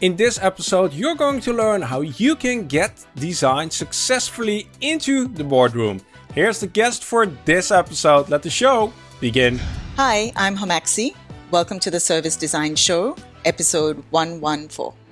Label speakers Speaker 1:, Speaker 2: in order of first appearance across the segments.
Speaker 1: In this episode, you're going to learn how you can get design successfully into the boardroom. Here's the guest for this episode. Let the show begin.
Speaker 2: Hi, I'm Homaxi. Welcome to the Service Design Show, episode 114.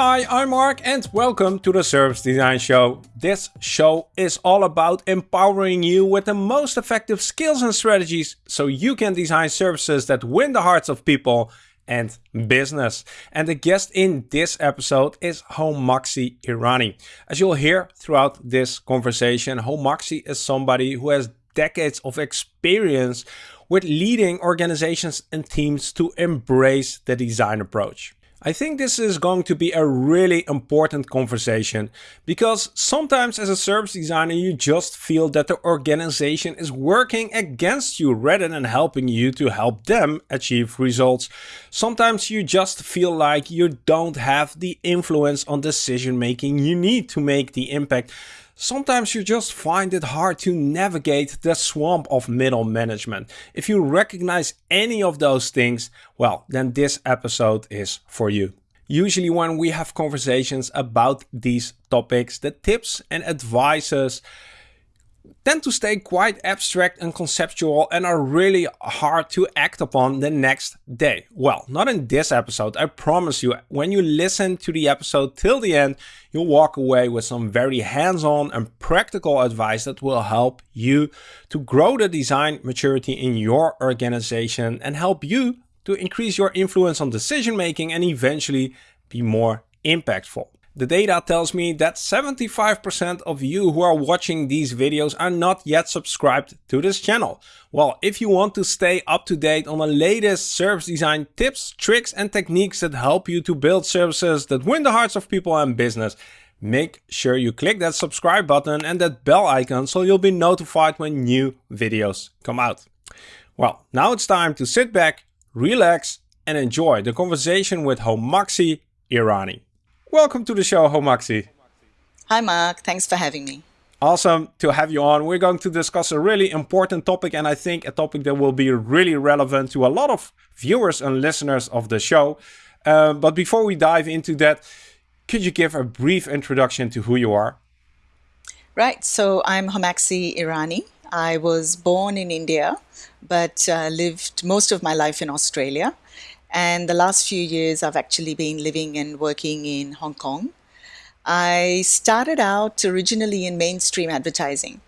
Speaker 1: Hi, I'm Mark and welcome to the Service Design Show. This show is all about empowering you with the most effective skills and strategies so you can design services that win the hearts of people and business. And the guest in this episode is Homaxi Irani. As you'll hear throughout this conversation, Homaxi is somebody who has decades of experience with leading organizations and teams to embrace the design approach. I think this is going to be a really important conversation because sometimes as a service designer you just feel that the organization is working against you rather than helping you to help them achieve results. Sometimes you just feel like you don't have the influence on decision making you need to make the impact. Sometimes you just find it hard to navigate the swamp of middle management. If you recognize any of those things, well, then this episode is for you. Usually when we have conversations about these topics, the tips and advices tend to stay quite abstract and conceptual and are really hard to act upon the next day. Well, not in this episode. I promise you, when you listen to the episode till the end, you'll walk away with some very hands-on and practical advice that will help you to grow the design maturity in your organization and help you to increase your influence on decision making and eventually be more impactful. The data tells me that 75% of you who are watching these videos are not yet subscribed to this channel. Well, if you want to stay up to date on the latest service design tips, tricks and techniques that help you to build services that win the hearts of people and business, make sure you click that subscribe button and that bell icon so you'll be notified when new videos come out. Well, now it's time to sit back, relax and enjoy the conversation with Homaxi Irani. Welcome to the show, Homaxi.
Speaker 2: Hi, Mark. Thanks for having me.
Speaker 1: Awesome to have you on. We're going to discuss a really important topic, and I think a topic that will be really relevant to a lot of viewers and listeners of the show. Uh, but before we dive into that, could you give a brief introduction to who you are?
Speaker 2: Right. So I'm Homaxi Irani. I was born in India, but uh, lived most of my life in Australia. And the last few years, I've actually been living and working in Hong Kong. I started out originally in mainstream advertising,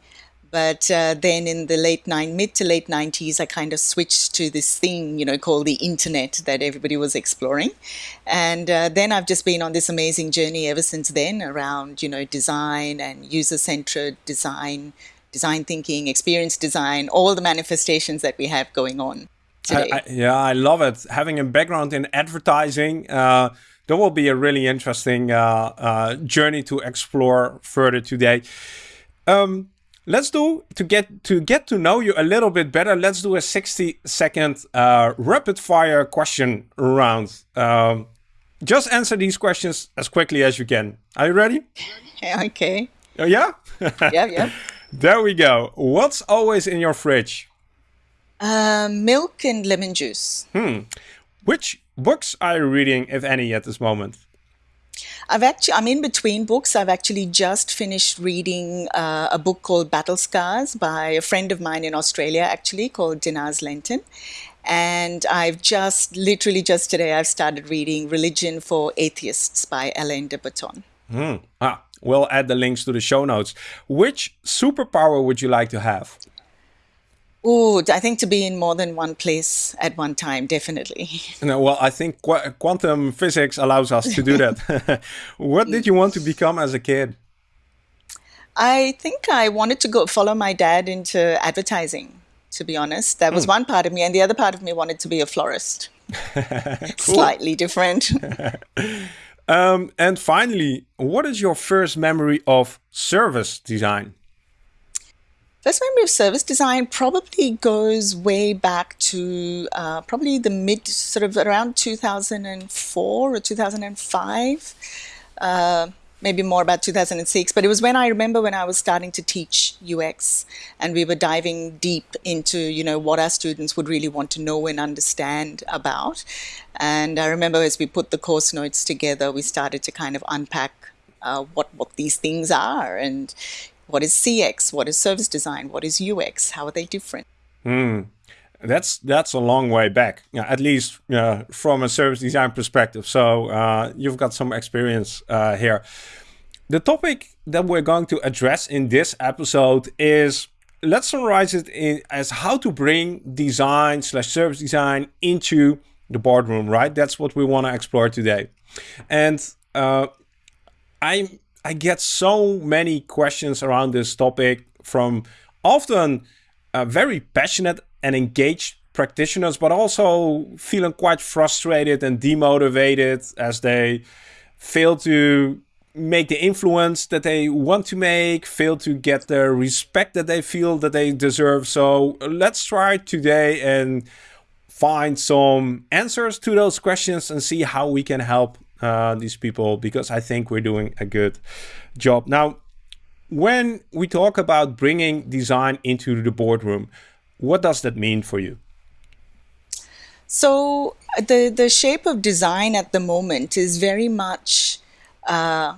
Speaker 2: but uh, then in the late nine, mid to late 90s, I kind of switched to this thing, you know, called the internet that everybody was exploring. And uh, then I've just been on this amazing journey ever since then around, you know, design and user-centered design, design thinking, experience design, all the manifestations that we have going on.
Speaker 1: I, I, yeah, I love it. Having a background in advertising, uh, that will be a really interesting uh, uh, journey to explore further today. Um, let's do to get to get to know you a little bit better. Let's do a sixty second uh, rapid fire question round. Um, just answer these questions as quickly as you can. Are you ready?
Speaker 2: Okay.
Speaker 1: Oh yeah.
Speaker 2: yeah, yeah.
Speaker 1: There we go. What's always in your fridge?
Speaker 2: Uh, milk and lemon juice.
Speaker 1: Hmm. Which books are you reading, if any, at this moment?
Speaker 2: I've actually, I'm in between books. I've actually just finished reading uh, a book called Battle Scars by a friend of mine in Australia, actually, called Dinaz Lenton. And I've just, literally just today, I've started reading Religion for Atheists by Alain de Botton.
Speaker 1: Hmm. Ah, we'll add the links to the show notes. Which superpower would you like to have?
Speaker 2: Oh, I think to be in more than one place at one time, definitely.
Speaker 1: No, well, I think qu quantum physics allows us to do that. what did you want to become as a kid?
Speaker 2: I think I wanted to go follow my dad into advertising, to be honest. That was mm. one part of me. And the other part of me wanted to be a florist. Slightly different.
Speaker 1: um, and finally, what is your first memory of service design?
Speaker 2: First memory of service design probably goes way back to uh, probably the mid, sort of around 2004 or 2005. Uh, maybe more about 2006, but it was when I remember when I was starting to teach UX and we were diving deep into, you know, what our students would really want to know and understand about. And I remember as we put the course notes together, we started to kind of unpack uh, what, what these things are and what is CX, what is service design, what is UX, how are they different?
Speaker 1: Mm. That's that's a long way back, at least uh, from a service design perspective. So uh, you've got some experience uh, here. The topic that we're going to address in this episode is let's summarize it in, as how to bring design slash service design into the boardroom. Right, that's what we want to explore today. And uh, I I get so many questions around this topic from often uh, very passionate and engaged practitioners, but also feeling quite frustrated and demotivated as they fail to make the influence that they want to make, fail to get the respect that they feel that they deserve. So let's try today and find some answers to those questions and see how we can help uh, these people because I think we're doing a good job. Now, when we talk about bringing design into the boardroom, what does that mean for you?
Speaker 2: So the the shape of design at the moment is very much, uh,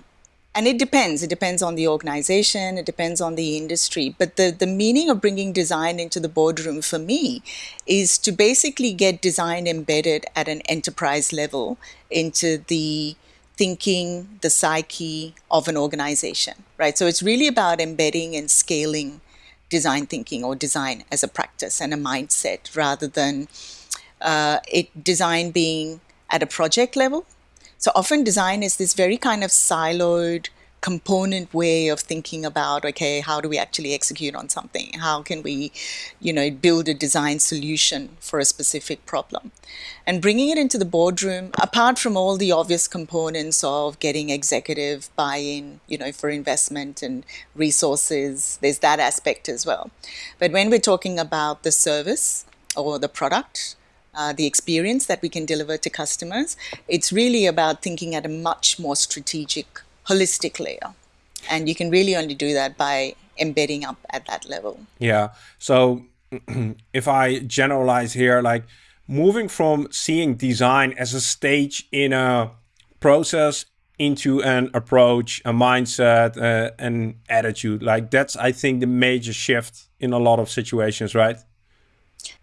Speaker 2: and it depends. It depends on the organization. It depends on the industry. But the the meaning of bringing design into the boardroom for me is to basically get design embedded at an enterprise level into the thinking, the psyche of an organization, right? So it's really about embedding and scaling design thinking or design as a practice and a mindset rather than uh, it design being at a project level. So often design is this very kind of siloed component way of thinking about okay how do we actually execute on something? How can we you know build a design solution for a specific problem? And bringing it into the boardroom apart from all the obvious components of getting executive buy-in you know for investment and resources there's that aspect as well. But when we're talking about the service or the product uh, the experience that we can deliver to customers it's really about thinking at a much more strategic holistic layer. And you can really only do that by embedding up at that level.
Speaker 1: Yeah. So if I generalize here, like moving from seeing design as a stage in a process into an approach, a mindset, uh, an attitude, like that's, I think, the major shift in a lot of situations, right?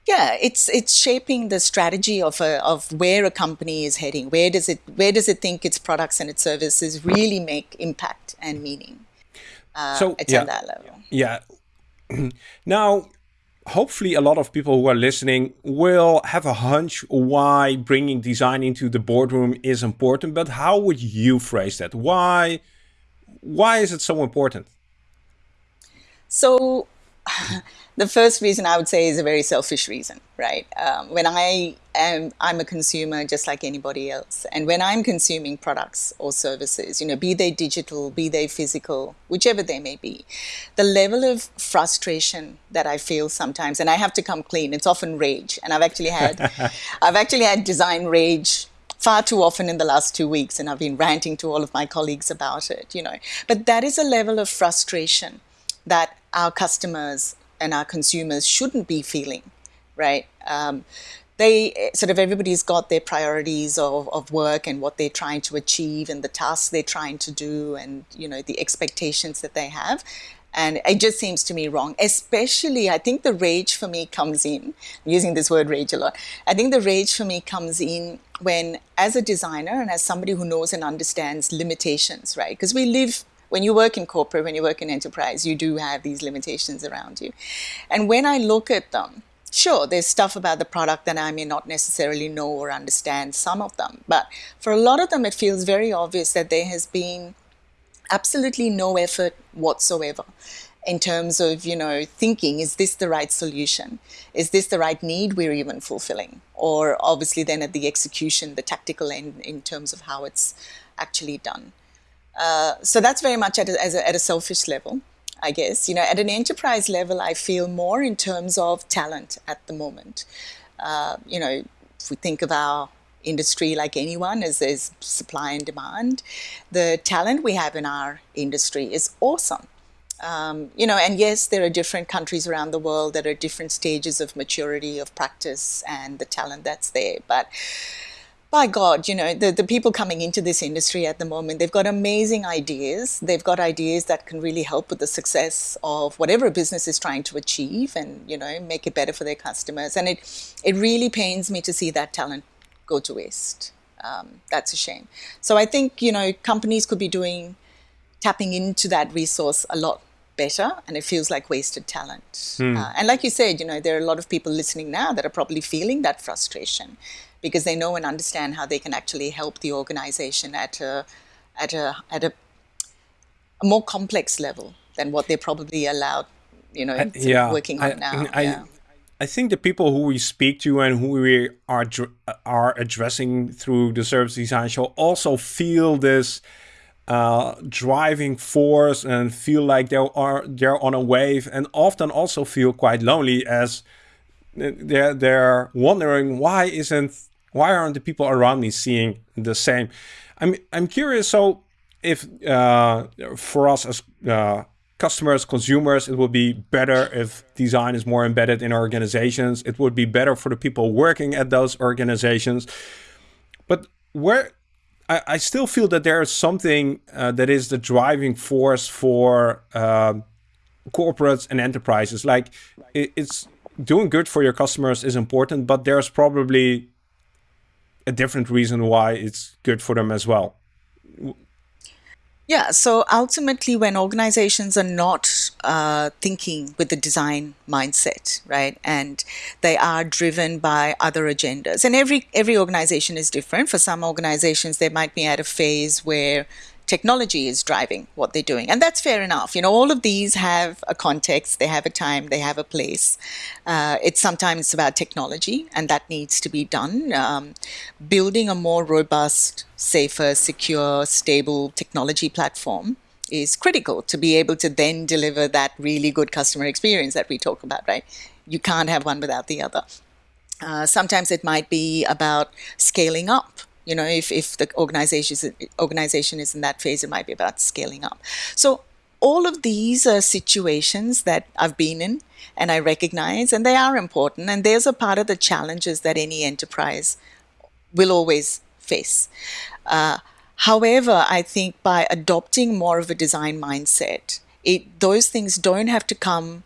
Speaker 2: Yeah, it's it's shaping the strategy of a, of where a company is heading. Where does it where does it think its products and its services really make impact and meaning? Uh, so it's yeah, that level.
Speaker 1: Yeah. now, hopefully, a lot of people who are listening will have a hunch why bringing design into the boardroom is important. But how would you phrase that? Why why is it so important?
Speaker 2: So. the first reason I would say is a very selfish reason, right? Um, when I am, I'm a consumer just like anybody else, and when I'm consuming products or services, you know, be they digital, be they physical, whichever they may be, the level of frustration that I feel sometimes, and I have to come clean. It's often rage, and I've actually had, I've actually had design rage far too often in the last two weeks, and I've been ranting to all of my colleagues about it, you know. But that is a level of frustration that our customers and our consumers shouldn't be feeling, right? Um, they sort of everybody's got their priorities of, of work and what they're trying to achieve and the tasks they're trying to do and you know the expectations that they have. And it just seems to me wrong especially i think the rage for me comes in I'm using this word rage a lot. I think the rage for me comes in when as a designer and as somebody who knows and understands limitations right? Because we live when you work in corporate, when you work in enterprise, you do have these limitations around you. And when I look at them, sure, there's stuff about the product that I may not necessarily know or understand some of them. But for a lot of them, it feels very obvious that there has been absolutely no effort whatsoever in terms of you know thinking is this the right solution is this the right need we're even fulfilling or obviously then at the execution the tactical end in terms of how it's actually done uh, so that's very much at a, a, at a selfish level, I guess. You know, at an enterprise level, I feel more in terms of talent at the moment. Uh, you know, if we think of our industry like anyone as there's supply and demand. The talent we have in our industry is awesome. Um, you know, and yes, there are different countries around the world that are different stages of maturity of practice and the talent that's there. But by God, you know, the, the people coming into this industry at the moment, they've got amazing ideas. They've got ideas that can really help with the success of whatever a business is trying to achieve and, you know, make it better for their customers. And it, it really pains me to see that talent go to waste. Um, that's a shame. So I think, you know, companies could be doing, tapping into that resource a lot better and it feels like wasted talent. Hmm. Uh, and like you said, you know, there are a lot of people listening now that are probably feeling that frustration because they know and understand how they can actually help the organization at a at a at a, a more complex level than what they're probably allowed, you know, yeah, working on I, now. I, yeah.
Speaker 1: I think the people who we speak to and who we are are addressing through the service design show also feel this uh, driving force and feel like they are they're on a wave and often also feel quite lonely as they're they're wondering why isn't why aren't the people around me seeing the same? I'm I'm curious. So if uh, for us as uh, customers, consumers, it would be better if design is more embedded in organizations. It would be better for the people working at those organizations. But where I, I still feel that there is something uh, that is the driving force for um, corporates and enterprises. Like it, it's doing good for your customers is important, but there's probably a different reason why it's good for them as well.
Speaker 2: Yeah, so ultimately, when organizations are not uh, thinking with the design mindset, right, and they are driven by other agendas, and every every organization is different. For some organizations, they might be at a phase where technology is driving what they're doing. And that's fair enough. You know, all of these have a context, they have a time, they have a place. Uh, it's sometimes about technology, and that needs to be done. Um, building a more robust, safer, secure, stable technology platform is critical to be able to then deliver that really good customer experience that we talk about, right? You can't have one without the other. Uh, sometimes it might be about scaling up you know, if, if the organization is, organization is in that phase, it might be about scaling up. So all of these are situations that I've been in and I recognize, and they are important. And there's a part of the challenges that any enterprise will always face. Uh, however, I think by adopting more of a design mindset, it, those things don't have to come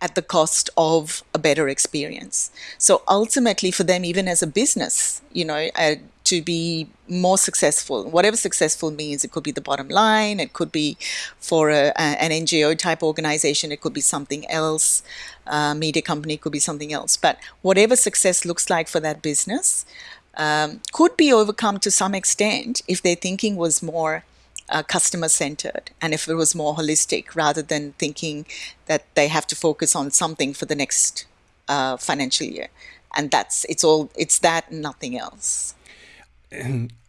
Speaker 2: at the cost of a better experience. So ultimately, for them, even as a business, you know, uh, to be more successful. Whatever successful means, it could be the bottom line, it could be for a, a, an NGO type organization, it could be something else, uh, media company could be something else. But whatever success looks like for that business um, could be overcome to some extent if their thinking was more uh, customer centered and if it was more holistic rather than thinking that they have to focus on something for the next uh, financial year. And that's it's all it's that and nothing else.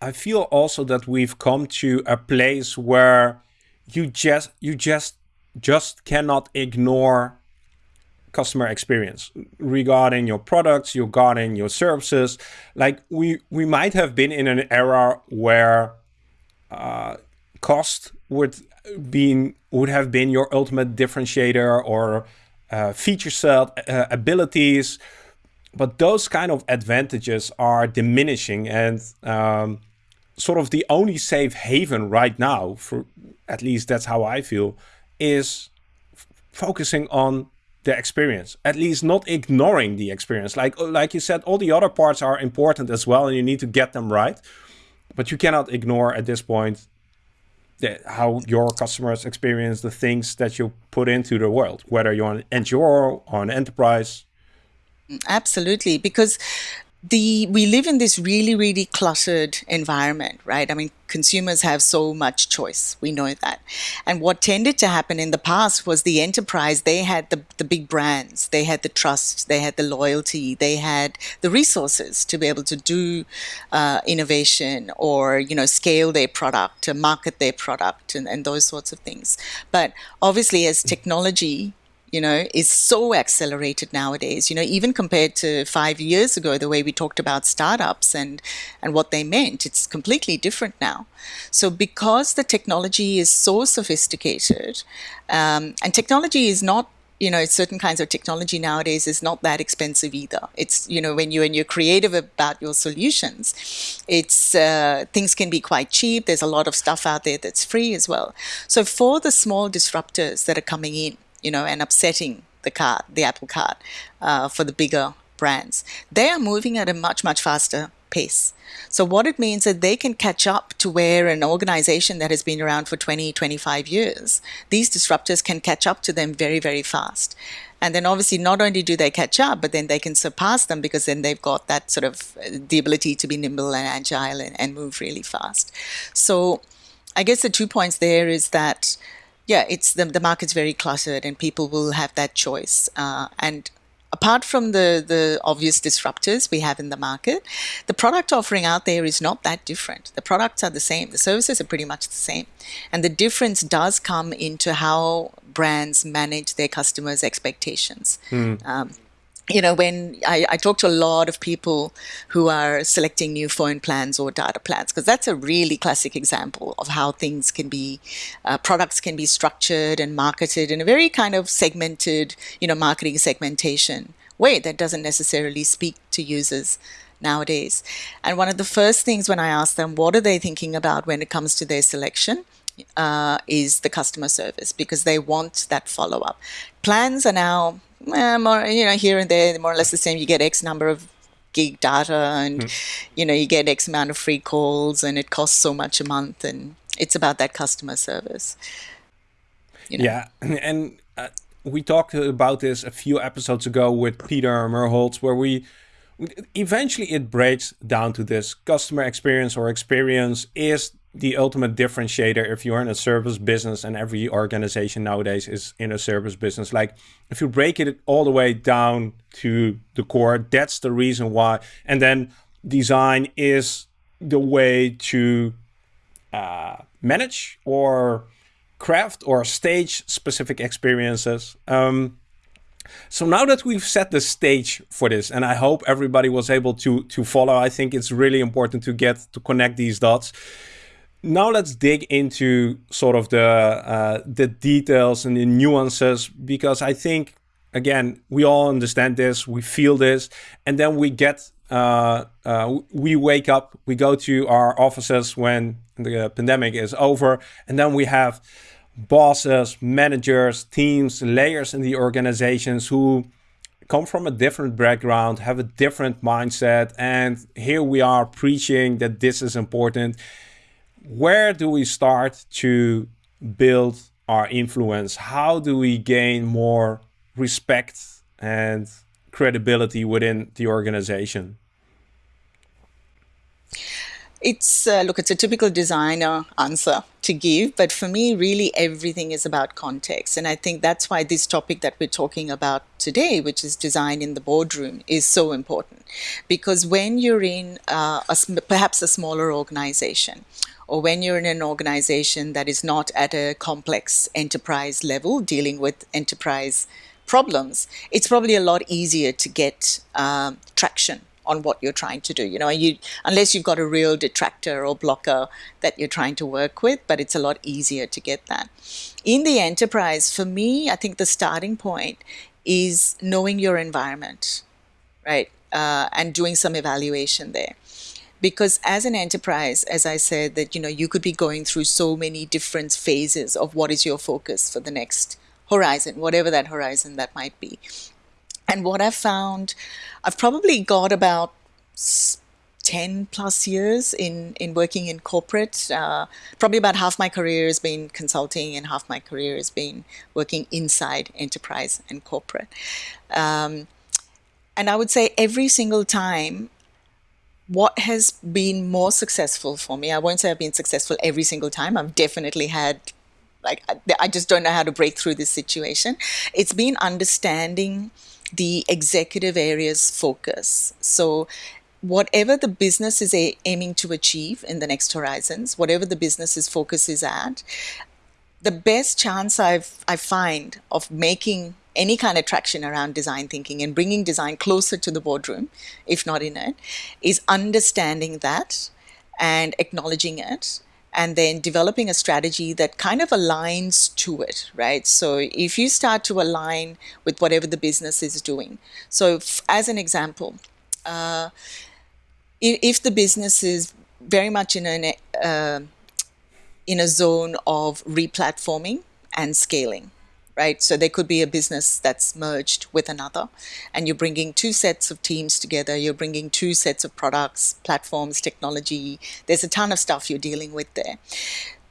Speaker 1: I feel also that we've come to a place where you just you just just cannot ignore customer experience regarding your products, regarding your services. Like we we might have been in an era where uh, cost would been would have been your ultimate differentiator or uh, feature set uh, abilities but those kind of advantages are diminishing and um, sort of the only safe haven right now for at least that's how i feel is focusing on the experience at least not ignoring the experience. Like like you said all the other parts are important as well and you need to get them right but you cannot ignore at this point the, how your customers experience the things that you put into the world whether you're an NGO or an enterprise
Speaker 2: Absolutely, because the we live in this really really cluttered environment right? I mean consumers have so much choice. We know that. And what tended to happen in the past was the enterprise they had the, the big brands they had the trust they had the loyalty they had the resources to be able to do uh, innovation or you know scale their product to market their product and, and those sorts of things. But obviously as technology you know, is so accelerated nowadays. You know, even compared to five years ago, the way we talked about startups and and what they meant, it's completely different now. So because the technology is so sophisticated, um, and technology is not you know certain kinds of technology nowadays is not that expensive either it's you know when you and you're creative about your solutions it's uh, things can be quite cheap there's a lot of stuff out there that's free as well so for the small disruptors that are coming in you know, and upsetting the cart, the Apple cart, uh, for the bigger brands. They are moving at a much, much faster pace. So what it means that they can catch up to where an organization that has been around for 20, 25 years, these disruptors can catch up to them very, very fast. And then obviously not only do they catch up, but then they can surpass them because then they've got that sort of uh, the ability to be nimble and agile and, and move really fast. So I guess the two points there is that yeah, it's the the market's very cluttered, and people will have that choice. Uh, and apart from the the obvious disruptors we have in the market, the product offering out there is not that different. The products are the same. The services are pretty much the same, and the difference does come into how brands manage their customers' expectations. Mm. Um, you know, when I, I, talk to a lot of people who are selecting new phone plans or data plans, because that's a really classic example of how things can be, uh, products can be structured and marketed in a very kind of segmented, you know, marketing segmentation way that doesn't necessarily speak to users nowadays. And one of the first things when I ask them, what are they thinking about when it comes to their selection? Uh, is the customer service because they want that follow up. Plans are now eh, more, you know, here and there, more or less the same. You get X number of gig data and, mm. you know, you get X amount of free calls and it costs so much a month. And it's about that customer service.
Speaker 1: You know? Yeah. And uh, we talked about this a few episodes ago with Peter Merholz, where we eventually it breaks down to this customer experience or experience is the ultimate differentiator if you're in a service business and every organization nowadays is in a service business. Like if you break it all the way down to the core that's the reason why. And then design is the way to uh, manage or craft or stage specific experiences. Um, so now that we've set the stage for this, and I hope everybody was able to to follow, I think it's really important to get to connect these dots now let's dig into sort of the uh, the details and the nuances because I think again we all understand this, we feel this, and then we get uh, uh, we wake up, we go to our offices when the pandemic is over, and then we have bosses, managers, teams, layers in the organizations who come from a different background, have a different mindset, and here we are preaching that this is important where do we start to build our influence? How do we gain more respect and credibility within the organization?
Speaker 2: It's uh, look, it's a typical designer answer to give, but for me, really everything is about context, and I think that's why this topic that we're talking about today, which is design in the boardroom, is so important. Because when you're in uh, a, perhaps a smaller organization, or when you're in an organization that is not at a complex enterprise level dealing with enterprise problems, it's probably a lot easier to get um, traction on what you're trying to do. You know, you unless you've got a real detractor or blocker that you're trying to work with, but it's a lot easier to get that. In the enterprise, for me, I think the starting point is knowing your environment, right, uh, and doing some evaluation there. Because as an enterprise as i said that you know you could be going through so many different phases of what is your focus for the next horizon whatever that horizon that might be. And what i've found i've probably got about 10 plus years in, in working in corporate. Uh, probably about half my career has been consulting and half my career has been working inside enterprise and corporate. Um, and I would say every single time what has been more successful for me, I won't say I've been successful every single time. I've definitely had, like, I just don't know how to break through this situation. It's been understanding the executive area's focus. So, whatever the business is aiming to achieve in the next horizons, whatever the business's focus is at, the best chance I've I find of making any kind of traction around design thinking and bringing design closer to the boardroom, if not in it, is understanding that and acknowledging it and then developing a strategy that kind of aligns to it, right? So if you start to align with whatever the business is doing. So, f- as an example, uh, if, if, the business is very much in an uh, in a zone of replatforming and scaling, right? So there could be a business that's merged with another, and you're bringing two sets of teams together. You're bringing two sets of products, platforms, technology. There's a ton of stuff you're dealing with there.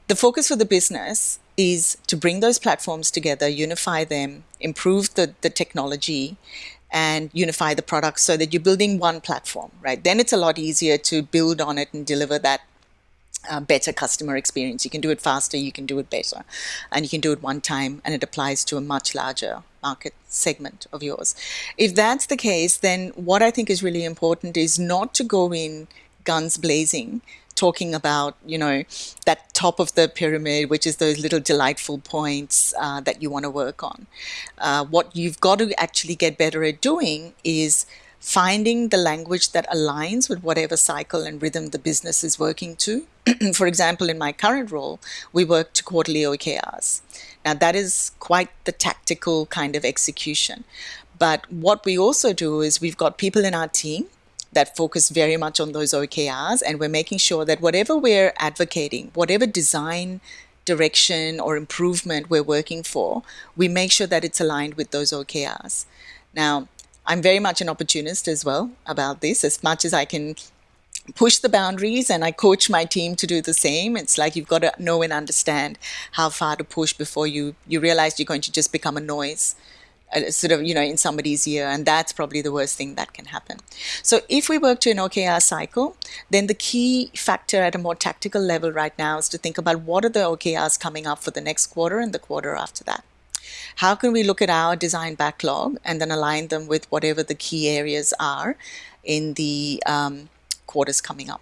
Speaker 2: The focus for the business is to bring those platforms together, unify them, improve the, the technology, and unify the products so that you're building one platform, right? Then it's a lot easier to build on it and deliver that uh, better customer experience. You can do it faster, you can do it better, and you can do it one time, and it applies to a much larger market segment of yours. If that's the case, then what I think is really important is not to go in guns blazing talking about you know that top of the pyramid which is those little delightful points uh, that you want to work on uh, what you've got to actually get better at doing is finding the language that aligns with whatever cycle and rhythm the business is working to. For example, in my current role, we work to quarterly OKRs. Now, that is quite the tactical kind of execution. But what we also do is we've got people in our team that focus very much on those OKRs, and we're making sure that whatever we're advocating, whatever design direction or improvement we're working for, we make sure that it's aligned with those OKRs. Now, I'm very much an opportunist as well about this. As much as I can push the boundaries and I coach my team to do the same, it's like you've got to know and understand how far to push before you, you realize you're going to just become a noise. Uh, sort of, you know, in somebody's ear, and that's probably the worst thing that can happen. So, if we work to an OKR cycle, then the key factor at a more tactical level right now is to think about what are the OKRs coming up for the next quarter and the quarter after that. How can we look at our design backlog and then align them with whatever the key areas are in the um, quarters coming up?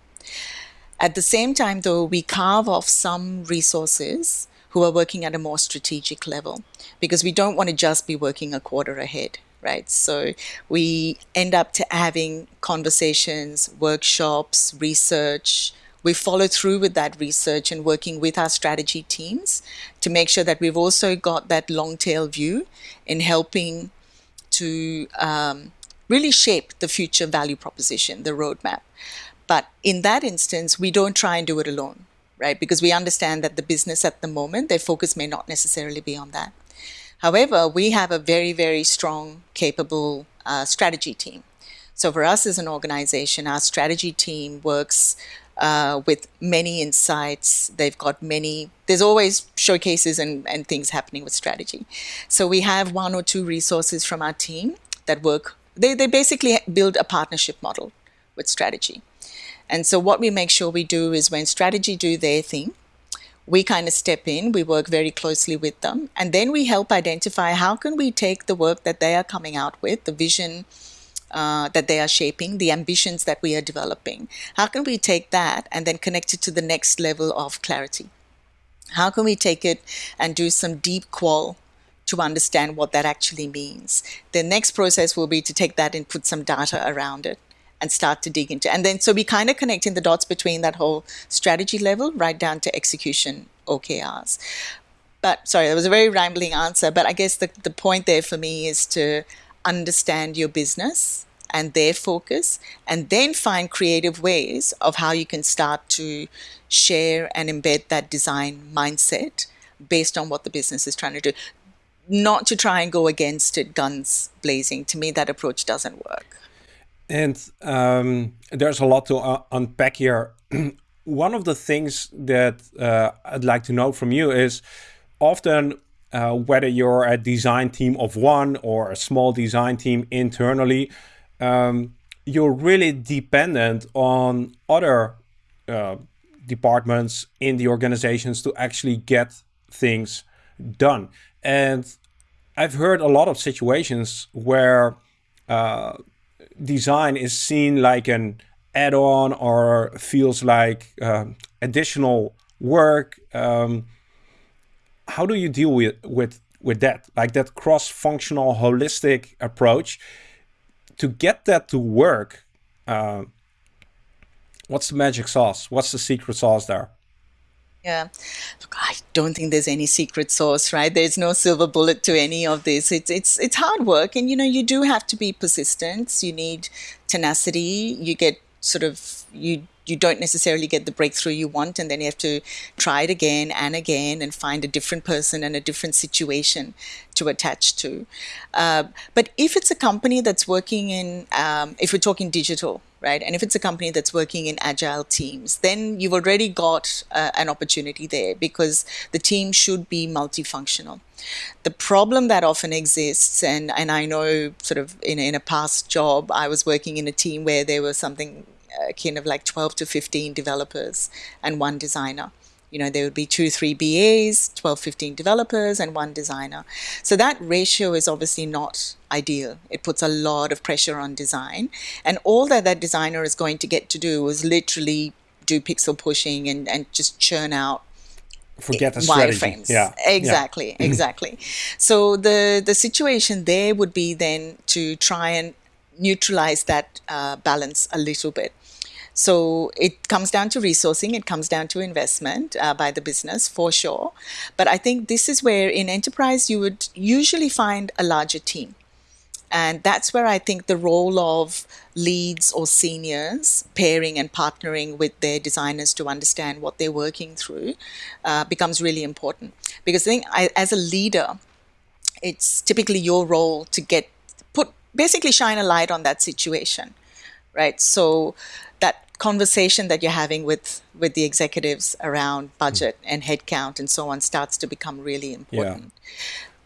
Speaker 2: At the same time, though, we carve off some resources who are working at a more strategic level because we don't want to just be working a quarter ahead right? So we end up to having conversations workshops research. We follow through with that research and working with our strategy teams to make sure that we've also got that long tail view in helping to um, really shape the future value proposition, the roadmap. But in that instance, we don't try and do it alone, right? Because we understand that the business at the moment, their focus may not necessarily be on that. However, we have a very, very strong, capable uh, strategy team. So for us as an organization, our strategy team works uh, with many insights. They've got many, there's always showcases and, and things happening with strategy. So we have one or two resources from our team that work, they, they basically build a partnership model with strategy. And so what we make sure we do is when strategy do their thing, we kind of step in, we work very closely with them, and then we help identify how can we take the work that they are coming out with, the vision, uh, that they are shaping, the ambitions that we are developing. How can we take that and then connect it to the next level of clarity? How can we take it and do some deep qual to understand what that actually means? The next process will be to take that and put some data around it and start to dig into. And then so we kind of connecting the dots between that whole strategy level right down to execution OKRs. But sorry, that was a very rambling answer. But I guess the, the point there for me is to understand your business and their focus, and then find creative ways of how you can start to share and embed that design mindset based on what the business is trying to do. Not to try and go against it, guns blazing. To me, that approach doesn't work.
Speaker 1: And um, there's a lot to uh, unpack here. One of the things that uh, I'd like to know from you is often uh, whether you're a design team of one or a small design team internally, um, you're really dependent on other uh, departments in the organizations to actually get things done. And I've heard a lot of situations where uh, design is seen like an add-on or feels like uh, additional work. Um, how do you deal with with with that, like that cross-functional, holistic approach? To get that to work, uh, what's the magic sauce? What's the secret sauce there?
Speaker 2: Yeah. Look, I don't think there's any secret sauce, right? There's no silver bullet to any of this. It's it's it's hard work and you know, you do have to be persistent. You need tenacity. You get sort of you you don't necessarily get the breakthrough you want and then you have to try it again and again and find a different person and a different situation to attach to uh, but if it's a company that's working in um, if we're talking digital right? And if it's a company that's working in agile teams, then you've already got uh, an opportunity there because the team should be multifunctional. The problem that often exists, and, and I know sort of in, in a past job, I was working in a team where there was something kind of like 12 to 15 developers and one designer you know there would be two three bas 12 15 developers and one designer so that ratio is obviously not ideal it puts a lot of pressure on design and all that that designer is going to get to do is literally do pixel pushing and, and just churn out
Speaker 1: forget the strategy. wireframes.
Speaker 2: Yeah, exactly, yeah. exactly. So the the situation there would be then to try and neutralize that uh, balance a little bit. So it comes down to resourcing, it comes down to investment uh, by the business for sure. But I think this is where in enterprise you would usually find a larger team. And that's where I think the role of leads or seniors pairing and partnering with their designers to understand what they're working through uh, becomes really important. Because I think I, as a leader, it's typically your role to get put basically shine a light on that situation, right? So that conversation that you're having with with the executives around budget mm. and headcount and so on starts to become really important. Yeah.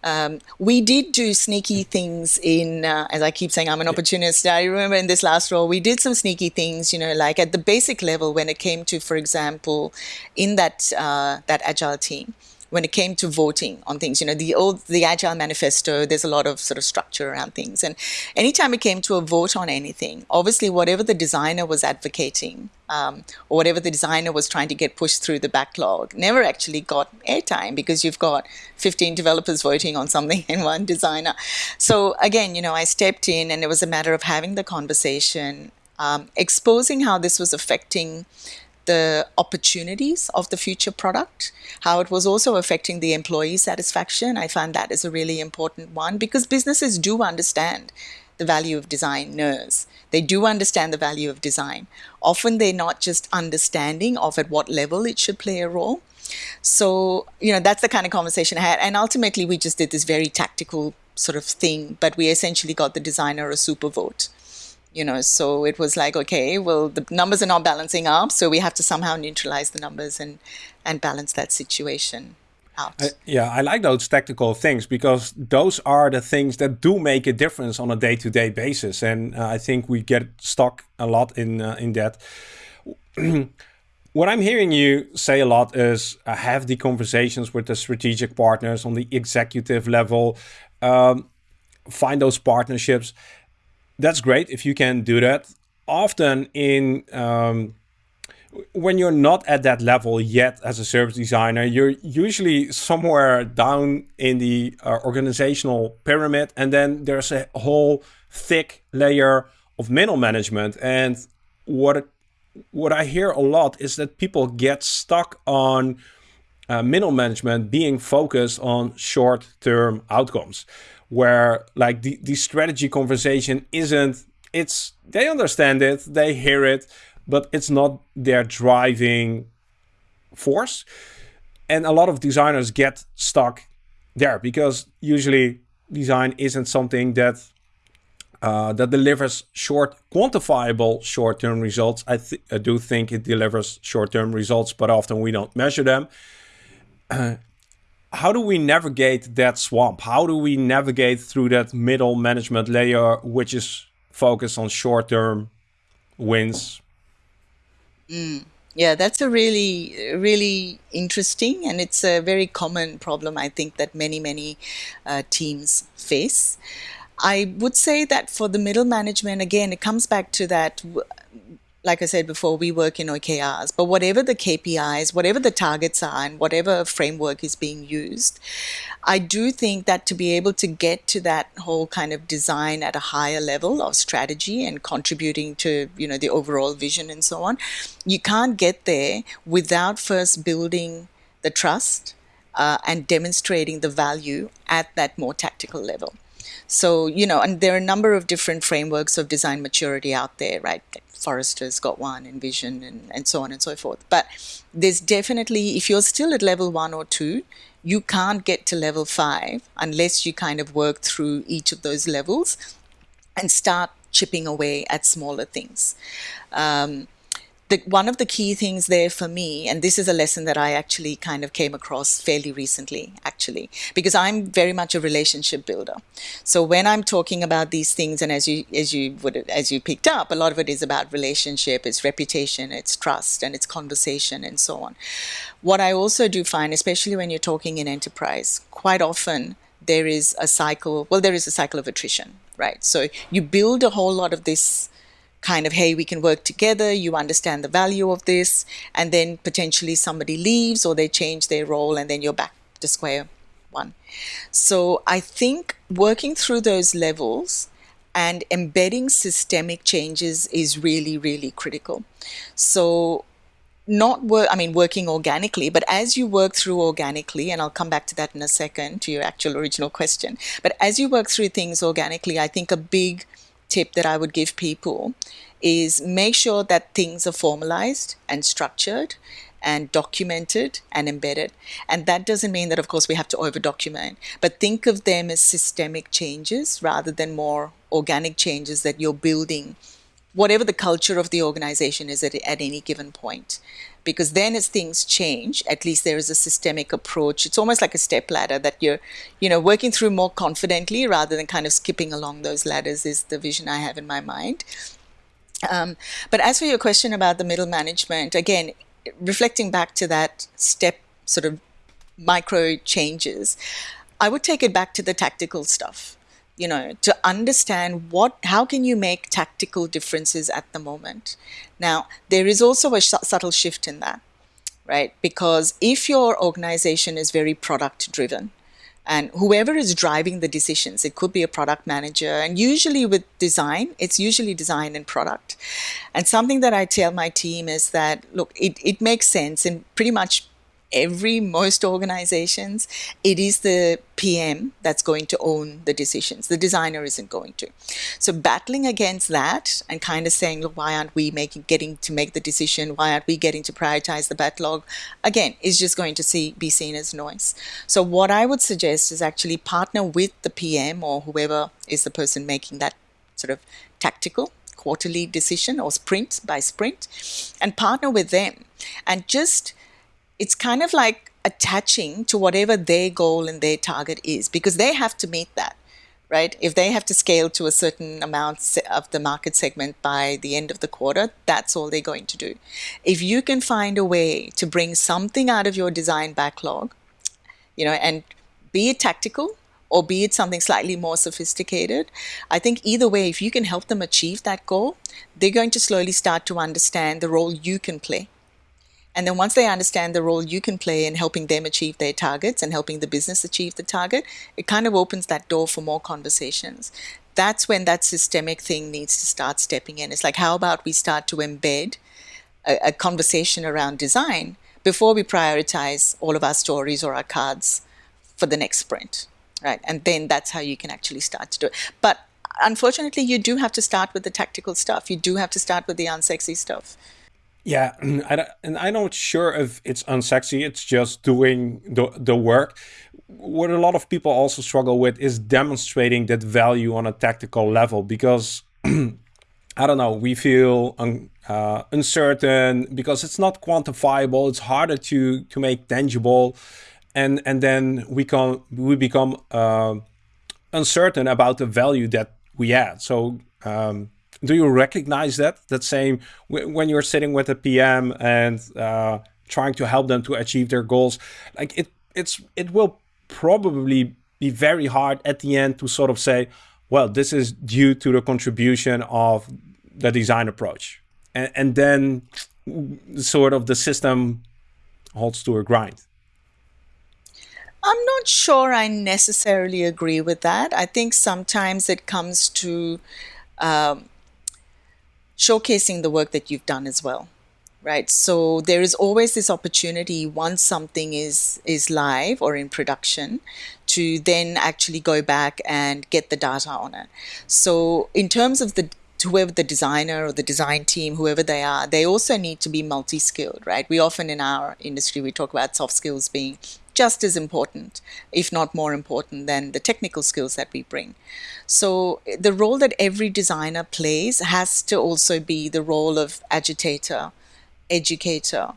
Speaker 2: Um, we did do sneaky things in, uh, as I keep saying, I'm an opportunist. I remember in this last role, we did some sneaky things, you know, like at the basic level when it came to, for example, in that uh, that agile team when it came to voting on things. You know, the old the Agile Manifesto, there's a lot of sort of structure around things. And anytime it came to a vote on anything, obviously whatever the designer was advocating, um, or whatever the designer was trying to get pushed through the backlog, never actually got airtime because you've got 15 developers voting on something and one designer. So again, you know, I stepped in and it was a matter of having the conversation, um, exposing how this was affecting the opportunities of the future product, how it was also affecting the employee satisfaction. I find that is a really important one because businesses do understand the value of designers. They do understand the value of design. Often they're not just understanding of at what level it should play a role. So, you know, that's the kind of conversation I had. And ultimately, we just did this very tactical sort of thing, but we essentially got the designer a super vote you know so it was like okay well the numbers are not balancing up so we have to somehow neutralize the numbers and and balance that situation out.
Speaker 1: I, yeah i like those tactical things because those are the things that do make a difference on a day-to-day basis and uh, i think we get stuck a lot in uh, in that. What i'm hearing you say a lot is uh, have the conversations with the strategic partners on the executive level um, find those partnerships that's great if you can do that. Often in um, when you're not at that level yet as a service designer, you're usually somewhere down in the uh, organizational pyramid, and then there's a whole thick layer of middle management. And what what I hear a lot is that people get stuck on uh, middle management being focused on short-term outcomes where like the, the strategy conversation isn't it's they understand it they hear it but it's not their driving force. And a lot of designers get stuck there because usually design isn't something that uh, that delivers short quantifiable short-term results. I, I, do think it delivers short-term results but often we don't measure them how do we navigate that swamp? How do we navigate through that middle management layer, which is focused on short term wins?
Speaker 2: Mm. Yeah, that's a really, really interesting and it's a very common problem, I think, that many, many uh, teams face. I would say that for the middle management, again, it comes back to that like I said before, we work in OKRs, but whatever the KPIs, whatever the targets are, and whatever framework is being used, I do think that to be able to get to that whole kind of design at a higher level of strategy and contributing to, you know, the overall vision and so on, you can't get there without first building the trust uh, and demonstrating the value at that more tactical level. So, you know, and there are a number of different frameworks of design maturity out there, right? Forrester's got one, InVision, and, and so on and so forth. But there's definitely, if you're still at level one or two, you can't get to level five unless you kind of work through each of those levels and start chipping away at smaller things. Um, the, one of the key things there for me, and this is a lesson that I actually kind of came across fairly recently, actually, because I'm very much a relationship builder. So when I'm talking about these things, and as you as you would as you picked up, a lot of it is about relationship, it's reputation, it's trust, and it's conversation, and so on. What I also do find, especially when you're talking in enterprise, quite often there is a cycle. Well, there is a cycle of attrition, right? So you build a whole lot of this kind of, hey, we can work together, you understand the value of this, and then potentially somebody leaves or they change their role and then you're back to square one. So I think working through those levels and embedding systemic changes is really, really critical. So not work i mean working organically but as you work through organically and i'll come back to that in a second to your actual original question but as you work through things organically i think a big tip that I would give people is make sure that things are formalized and structured and documented and embedded. And that doesn't mean that, of course, we have to over document, but think of them as systemic changes rather than more organic changes that you're building, whatever the culture of the organization is at, at any given point. Because then as things change at least there is a systemic approach. It's almost like a step ladder that you're you know working through more confidently rather than kind of skipping along those ladders is the vision i have in my mind. Um, but as for your question about the middle management again reflecting back to that step sort of micro changes i would take it back to the tactical stuff you know to understand what how can you make tactical differences at the moment. Now there is also a subtle shift in that right? Because if your organization is very product driven and whoever is driving the decisions it could be a product manager and usually with design it's usually design and product. And something that i tell my team is that look it, it makes sense in pretty much every most organizations it is the pm that's going to own the decisions. The designer isn't going to. So battling against that and kind of saying look why aren't we making getting to make the decision? Why aren't we getting to prioritize the backlog? Again is just going to see be seen as noise. So what i would suggest is actually partner with the pm or whoever is the person making that sort of tactical quarterly decision or sprint by sprint and partner with them and just it's kind of like attaching to whatever their goal and their target is because they have to meet that right? If they have to scale to a certain amount of the market segment by the end of the quarter that's all they're going to do. If you can find a way to bring something out of your design backlog you know and be it tactical or be it something slightly more sophisticated i think either way if you can help them achieve that goal they're going to slowly start to understand the role you can play and then once they understand the role you can play in helping them achieve their targets and helping the business achieve the target, it kind of opens that door for more conversations. That's when that systemic thing needs to start stepping in. It's like, how about we start to embed a, a conversation around design before we prioritize all of our stories or our cards for the next sprint, right? And then that's how you can actually start to do it. But unfortunately, you do have to start with the tactical stuff. You do have to start with the unsexy stuff.
Speaker 1: Yeah, and I'm not sure if it's unsexy. It's just doing the the work. What a lot of people also struggle with is demonstrating that value on a tactical level because I don't know. We feel un, uh, uncertain because it's not quantifiable. It's harder to to make tangible, and and then we come we become uh, uncertain about the value that we add. So. Um, do you recognize that that same when you're sitting with a PM and uh, trying to help them to achieve their goals? Like it, it's it will probably be very hard at the end to sort of say, well, this is due to the contribution of the design approach, and, and then sort of the system holds to a grind.
Speaker 2: I'm not sure I necessarily agree with that. I think sometimes it comes to um, showcasing the work that you've done as well right? So there is always this opportunity once something is is live or in production to then actually go back and get the data on it. So in terms of the whoever the designer or the design team whoever they are they also need to be multi-skilled right? We often in our industry we talk about soft skills being just as important, if not more important, than the technical skills that we bring. So, the role that every designer plays has to also be the role of agitator, educator.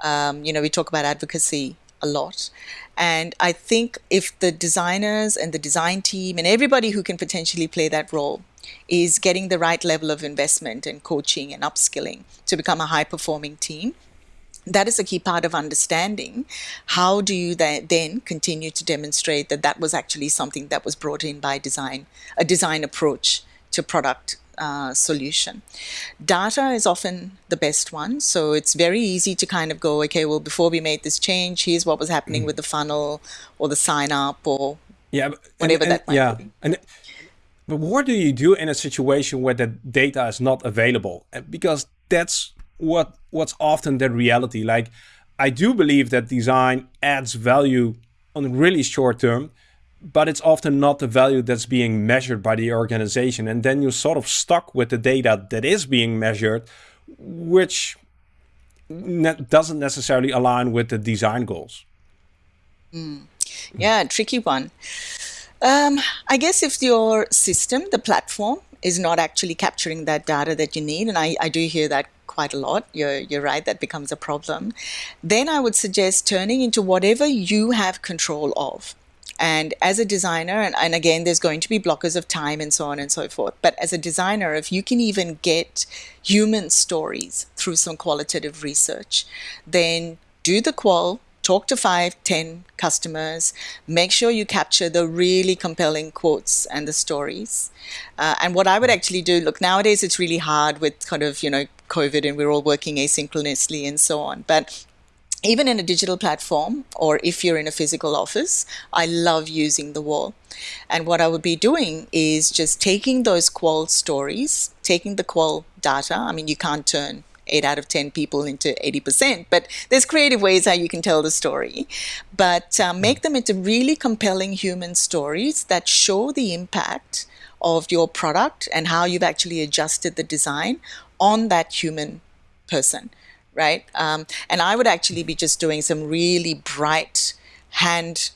Speaker 2: Um, you know, we talk about advocacy a lot. And I think if the designers and the design team and everybody who can potentially play that role is getting the right level of investment and coaching and upskilling to become a high performing team, that is a key part of understanding how do you then continue to demonstrate that that was actually something that was brought in by design a design approach to product uh, solution. Data is often the best one. So it's very easy to kind of go, okay, well, before we made this change, here's what was happening mm. with the funnel or the sign up or
Speaker 1: yeah,
Speaker 2: whatever
Speaker 1: and,
Speaker 2: and, that might
Speaker 1: yeah.
Speaker 2: be.
Speaker 1: And but what do you do in a situation where the data is not available? Because that's what what's often the reality. Like I do believe that design adds value on really short term, but it's often not the value that's being measured by the organization. And then you're sort of stuck with the data that is being measured, which ne doesn't necessarily align with the design goals.
Speaker 2: Mm. Yeah, tricky one. Um, I guess if your system, the platform, is not actually capturing that data that you need, and I, I do hear that quite a lot. You're, you're right, that becomes a problem. Then I would suggest turning into whatever you have control of. And as a designer, and, and again, there's going to be blockers of time and so on and so forth. But as a designer, if you can even get human stories through some qualitative research, then do the qual, talk to five, ten customers, make sure you capture the really compelling quotes and the stories. Uh, and what I would actually do, look, nowadays it's really hard with kind of, you know, COVID and we're all working asynchronously and so on. But even in a digital platform or if you're in a physical office, I love using the wall. And what I would be doing is just taking those qual stories, taking the qual data. I mean, you can't turn 8 out of 10 people into 80%. But there's creative ways how you can tell the story. But uh, make them into really compelling human stories that show the impact of your product and how you've actually adjusted the design on that human person, right? Um, and I would actually be just doing some really bright hand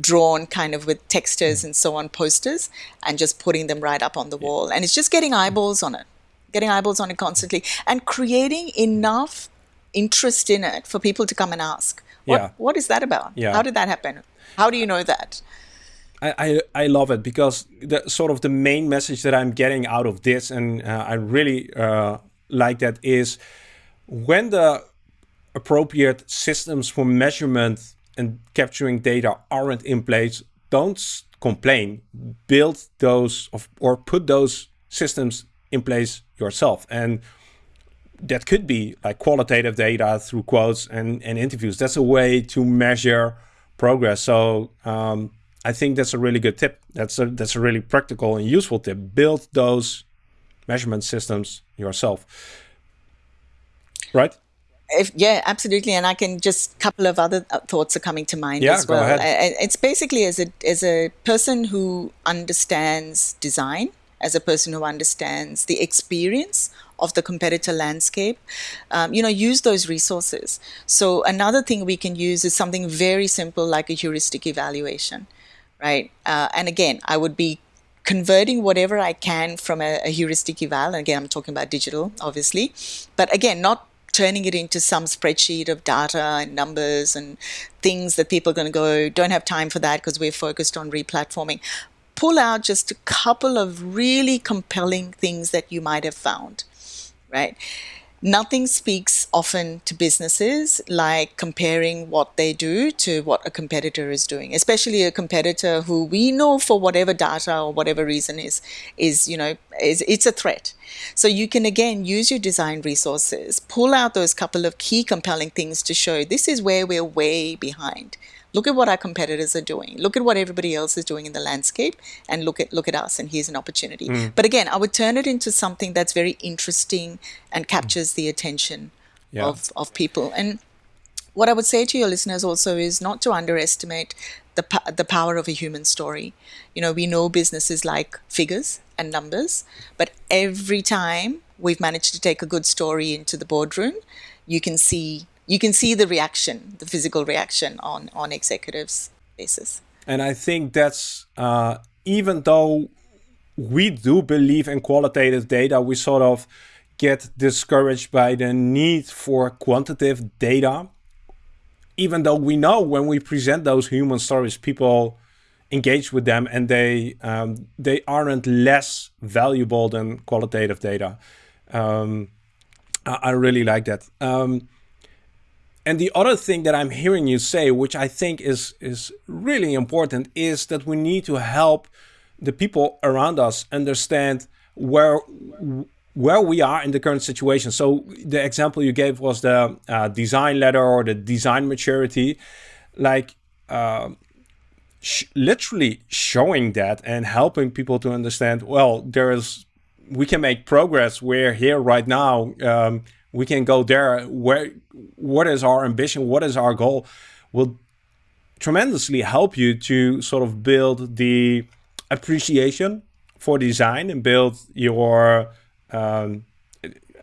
Speaker 2: drawn kind of with textures and so on posters and just putting them right up on the wall. And it's just getting eyeballs on it getting eyeballs on it constantly, and creating enough interest in it for people to come and ask, what, yeah. what is that about? Yeah. How did that happen? How do you know that?
Speaker 1: I, I, I love it because the sort of the main message that I'm getting out of this, and uh, I really uh, like that, is when the appropriate systems for measurement and capturing data aren't in place, don't complain. Build those of, or put those systems in place yourself. And that could be like qualitative data through quotes and, and interviews. That's a way to measure progress. So um, I think that's a really good tip. That's a that's a really practical and useful tip. Build those measurement systems yourself. Right?
Speaker 2: If, yeah, absolutely. And I can just a couple of other uh, thoughts are coming to mind
Speaker 1: yeah,
Speaker 2: as well.
Speaker 1: Go ahead.
Speaker 2: It's basically as a as a person who understands design as a person who understands the experience of the competitor landscape, um, you know, use those resources. So another thing we can use is something very simple like a heuristic evaluation, right? Uh, and again, I would be converting whatever I can from a, a heuristic eval. And again, I'm talking about digital, obviously, but again, not turning it into some spreadsheet of data and numbers and things that people are going to go, don't have time for that because we're focused on replatforming pull out just a couple of really compelling things that you might have found, right? Nothing speaks often to businesses like comparing what they do to what a competitor is doing, especially a competitor who we know for whatever data or whatever reason is is you know is it's a threat. So you can again use your design resources, pull out those couple of key compelling things to show this is where we're way behind. Look at what our competitors are doing. Look at what everybody else is doing in the landscape, and look at look at us. And here's an opportunity. Mm. But again, I would turn it into something that's very interesting and captures the attention yeah. of of people. And what I would say to your listeners also is not to underestimate the the power of a human story. You know, we know businesses like figures and numbers, but every time we've managed to take a good story into the boardroom, you can see you can see the reaction, the physical reaction on on executives' faces.
Speaker 1: And I think that's uh, even though we do believe in qualitative data, we sort of get discouraged by the need for quantitative data. Even though we know when we present those human stories, people engage with them and they um, they aren't less valuable than qualitative data. Um, I, I, really like that. Um, and the other thing that I'm hearing you say, which I think is is really important, is that we need to help the people around us understand where where we are in the current situation. So the example you gave was the uh, design ladder or the design maturity, like uh, sh literally showing that and helping people to understand. Well, there is we can make progress. We're here right now. Um, we can go there. Where, what is our ambition? What is our goal? Will tremendously help you to sort of build the appreciation for design and build your um,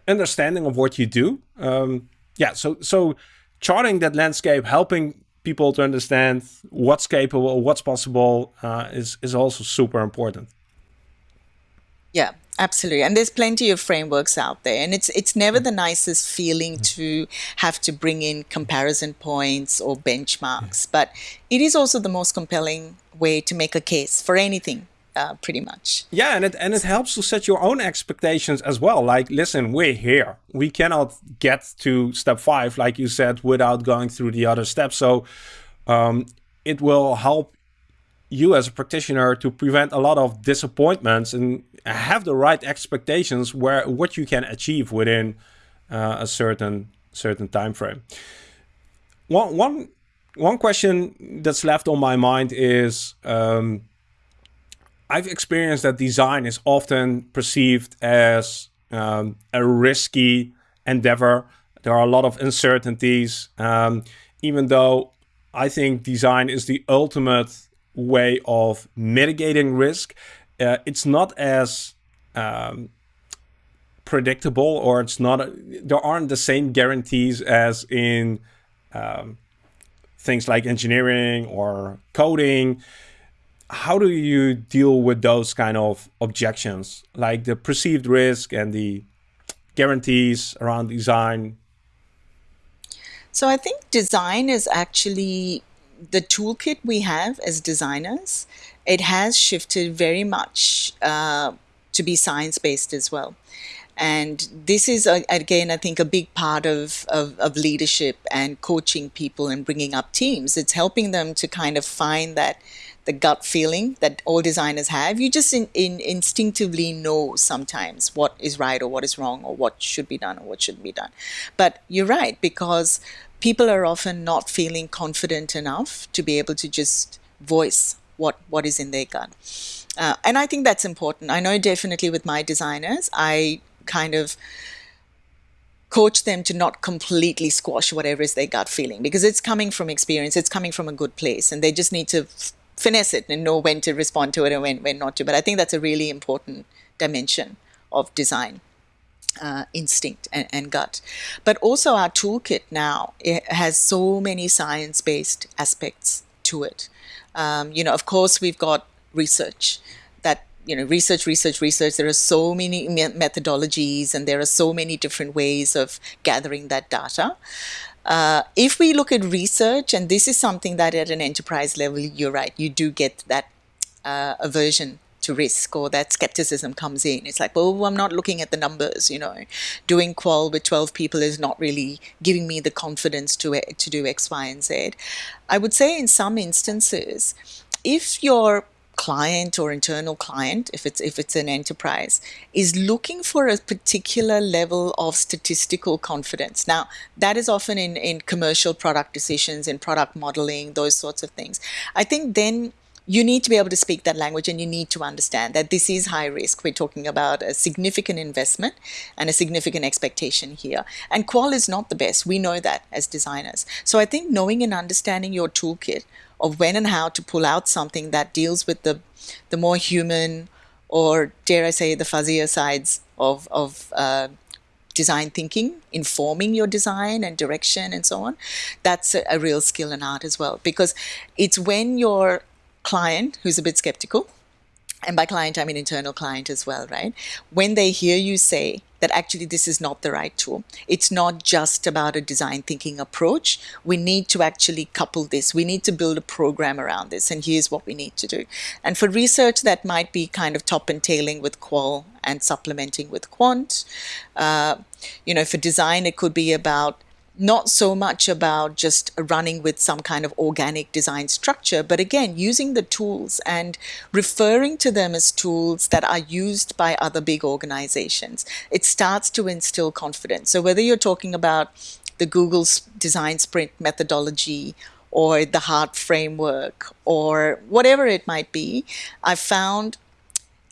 Speaker 1: understanding of what you do. Um, yeah, so so charting that landscape, helping people to understand what's capable, what's possible, uh, is is also super important.
Speaker 2: Yeah, absolutely. And there's plenty of frameworks out there, and it's it's never the nicest feeling mm. to have to bring in comparison points or benchmarks, but it is also the most compelling way to make a case for anything. Uh, pretty much.
Speaker 1: Yeah, and it and it helps to set your own expectations as well. Like, listen, we're here. We cannot get to step five, like you said, without going through the other steps. So, um, it will help you as a practitioner to prevent a lot of disappointments and have the right expectations where what you can achieve within uh, a certain certain time frame. One one one question that's left on my mind is um, I've experienced that design is often perceived as um, a risky endeavor. There are a lot of uncertainties, um, even though I think design is the ultimate way of mitigating risk. Uh, it's not as um, predictable or it's not, a, there aren't the same guarantees as in um, things like engineering or coding. How do you deal with those kind of objections, like the perceived risk and the guarantees around design?
Speaker 2: So I think design is actually the toolkit we have as designers, it has shifted very much uh, to be science based as well. And this is, uh, again, I think a big part of, of, of, leadership and coaching people and bringing up teams. It's helping them to kind of find that the gut feeling that all designers have. You just in, in instinctively know sometimes what is right or what is wrong or what should be done or what shouldn't be done. But you're right, because people are often not feeling confident enough to be able to just voice what what is in their gut. Uh, and I think that's important. I know definitely with my designers, I kind of coach them to not completely squash whatever is their gut feeling because it's coming from experience, it's coming from a good place, and they just need to finesse it and know when to respond to it and when, when not to. But I think that's a really important dimension of design uh, instinct and, and, gut. But also our toolkit now has so many science-based aspects to it. Um, you know, of course, we've got research that you know research research research there are so many methodologies and there are so many different ways of gathering that data uh, if we look at research and this is something that at an enterprise level you're right you do get that uh, aversion to risk or that skepticism comes in. It's like, well, I'm not looking at the numbers, you know. Doing qual with 12 people is not really giving me the confidence to, to do X, Y, and Z. I would say in some instances, if your client or internal client if it's if it's an enterprise is looking for a particular level of statistical confidence now that is often in in commercial product decisions in product modeling those sorts of things i think then you need to be able to speak that language and you need to understand that this is high risk. We're talking about a significant investment and a significant expectation here. And qual is not the best. We know that as designers. So I think knowing and understanding your toolkit of when and how to pull out something that deals with the the more human or dare I say the fuzzier sides of of uh, design thinking, informing your design and direction and so on. That's a, a real skill and art as well because it's when your client who's a bit skeptical and by client, I mean internal client as well, right? When they hear you say that actually this is not the right tool, it's not just about a design thinking approach. We need to actually couple this. We need to build a program around this, and here's what we need to do. And for research, that might be kind of top and tailing with qual and supplementing with quant. Uh, you know, for design, it could be about not so much about just running with some kind of organic design structure, but again, using the tools and referring to them as tools that are used by other big organizations. It starts to instill confidence. So, whether you're talking about the Google's design sprint methodology or the HEART framework or whatever it might be, I've found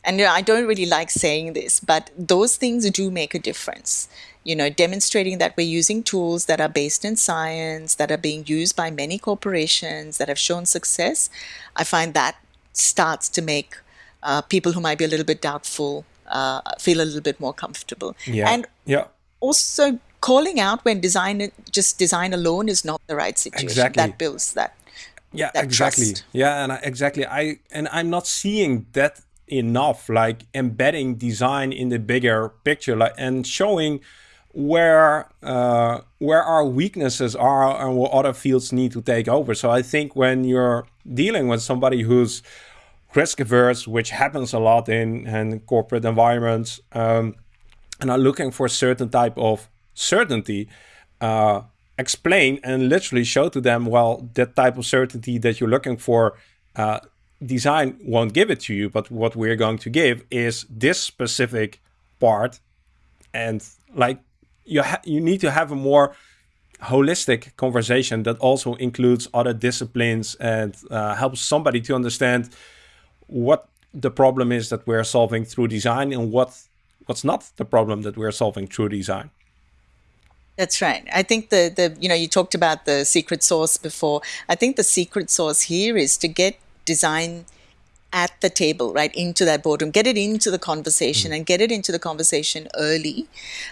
Speaker 2: and I don't really like saying this, but those things do make a difference you know, demonstrating that we're using tools that are based in science, that are being used by many corporations, that have shown success, I find that starts to make uh, people who might be a little bit doubtful uh, feel a little bit more comfortable.
Speaker 1: Yeah.
Speaker 2: And
Speaker 1: yeah.
Speaker 2: also calling out when design just design alone is not the right situation.
Speaker 1: Exactly.
Speaker 2: That builds that.
Speaker 1: Yeah, exactly.
Speaker 2: trust.
Speaker 1: Yeah, and I, exactly. I and I'm not seeing that enough. Like embedding design in the bigger picture, like and showing where uh, where our weaknesses are and what other fields need to take over. So I think when you're dealing with somebody who's risk averse, which happens a lot in, in corporate environments, um, and are looking for a certain type of certainty, uh, explain and literally show to them, well, that type of certainty that you're looking for, uh, design won't give it to you, but what we're going to give is this specific part and like you you need to have a more holistic conversation that also includes other disciplines and uh, helps somebody to understand what the problem is that we're solving through design and what what's not the problem that we're solving through design.
Speaker 2: That's right. I think the the you know you talked about the secret sauce before. I think the secret sauce here is to get design at the table, right, into that boardroom, get it into the conversation mm. and get it into the conversation early.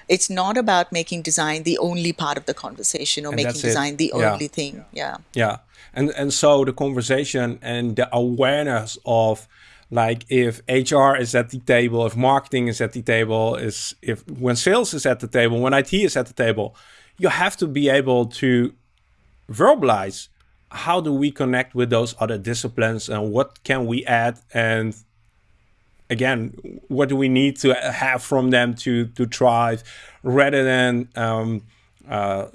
Speaker 2: It's not about making design the only part of the conversation or
Speaker 1: And
Speaker 2: making
Speaker 1: that's it.
Speaker 2: design the
Speaker 1: Yeah.
Speaker 2: only thing. Yeah.
Speaker 1: Yeah. And and so the conversation and the awareness of like if HR is at the table, if marketing is at the table, is if when sales is at the table, when IT is at the table, you have to be able to verbalize how do we connect with those other disciplines and what can we add? And again what do we need to have from them to to thrive? Rather than um, uh,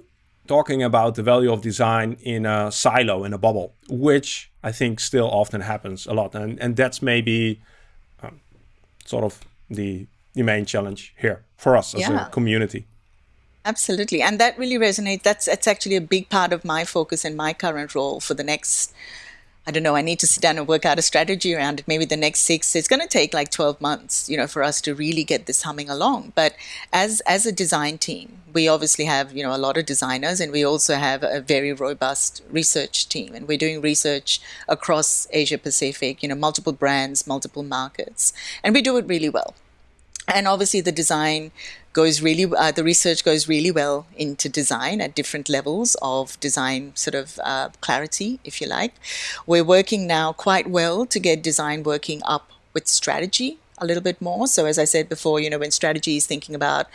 Speaker 1: talking about the value of design in a silo in a bubble which i think still often happens a lot. And and that's maybe um, sort of the the main challenge here for us as
Speaker 2: Yeah.
Speaker 1: a community
Speaker 2: Absolutely. And that really resonates. That's that's actually a big part of my focus in my current role for the next I don't know, I need to sit down and work out a strategy around it. Maybe the next six, it's going to take like 12 months, you know, for us to really get this humming along. But as, as a design team, we obviously have, you know, a lot of designers and we also have a very robust research team. And we're doing research across Asia Pacific, you know, multiple brands, multiple markets. And we do it really well and obviously the design goes really uh, the research goes really well into design at different levels of design sort of uh, clarity if you like. We're working now quite well to get design working up with strategy a little bit more. So as i said before you know when strategy is thinking about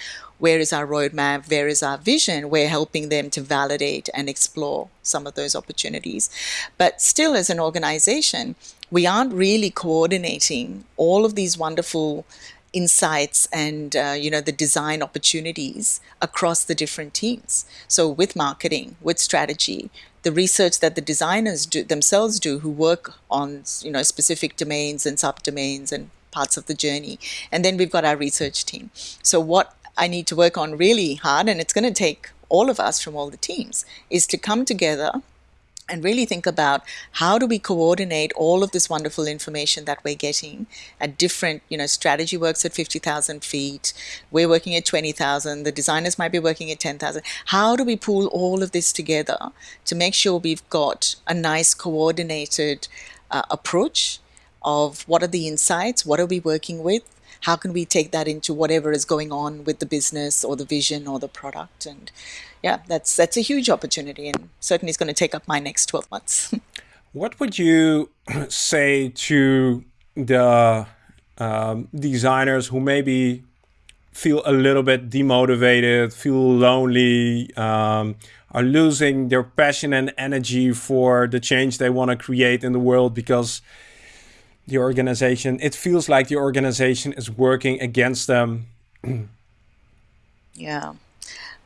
Speaker 2: where is our roadmap where is our vision we're helping them to validate and explore some of those opportunities. But still as an organization we aren't really coordinating all of these wonderful insights and uh, you know the design opportunities across the different teams. So with marketing with strategy the research that the designers do themselves do who work on you know specific domains and subdomains and parts of the journey. And then we've got our research team. So what i need to work on really hard and it's going to take all of us from all the teams is to come together and really think about how do we coordinate all of this wonderful information that we're getting at different, you know, strategy works at 50,000 feet, we're working at 20,000, the designers might be working at 10,000. How do we pull all of this together to make sure we've got a nice coordinated uh, approach of what are the insights, what are we working with, how can we take that into whatever is going on with the business or the vision or the product and yeah, that's that's a huge opportunity, and certainly is going to take up my next twelve months.
Speaker 1: what would you say to the um, designers who maybe feel a little bit demotivated, feel lonely, um, are losing their passion and energy for the change they want to create in the world because the organization, it feels like the organization is working against them.
Speaker 2: yeah.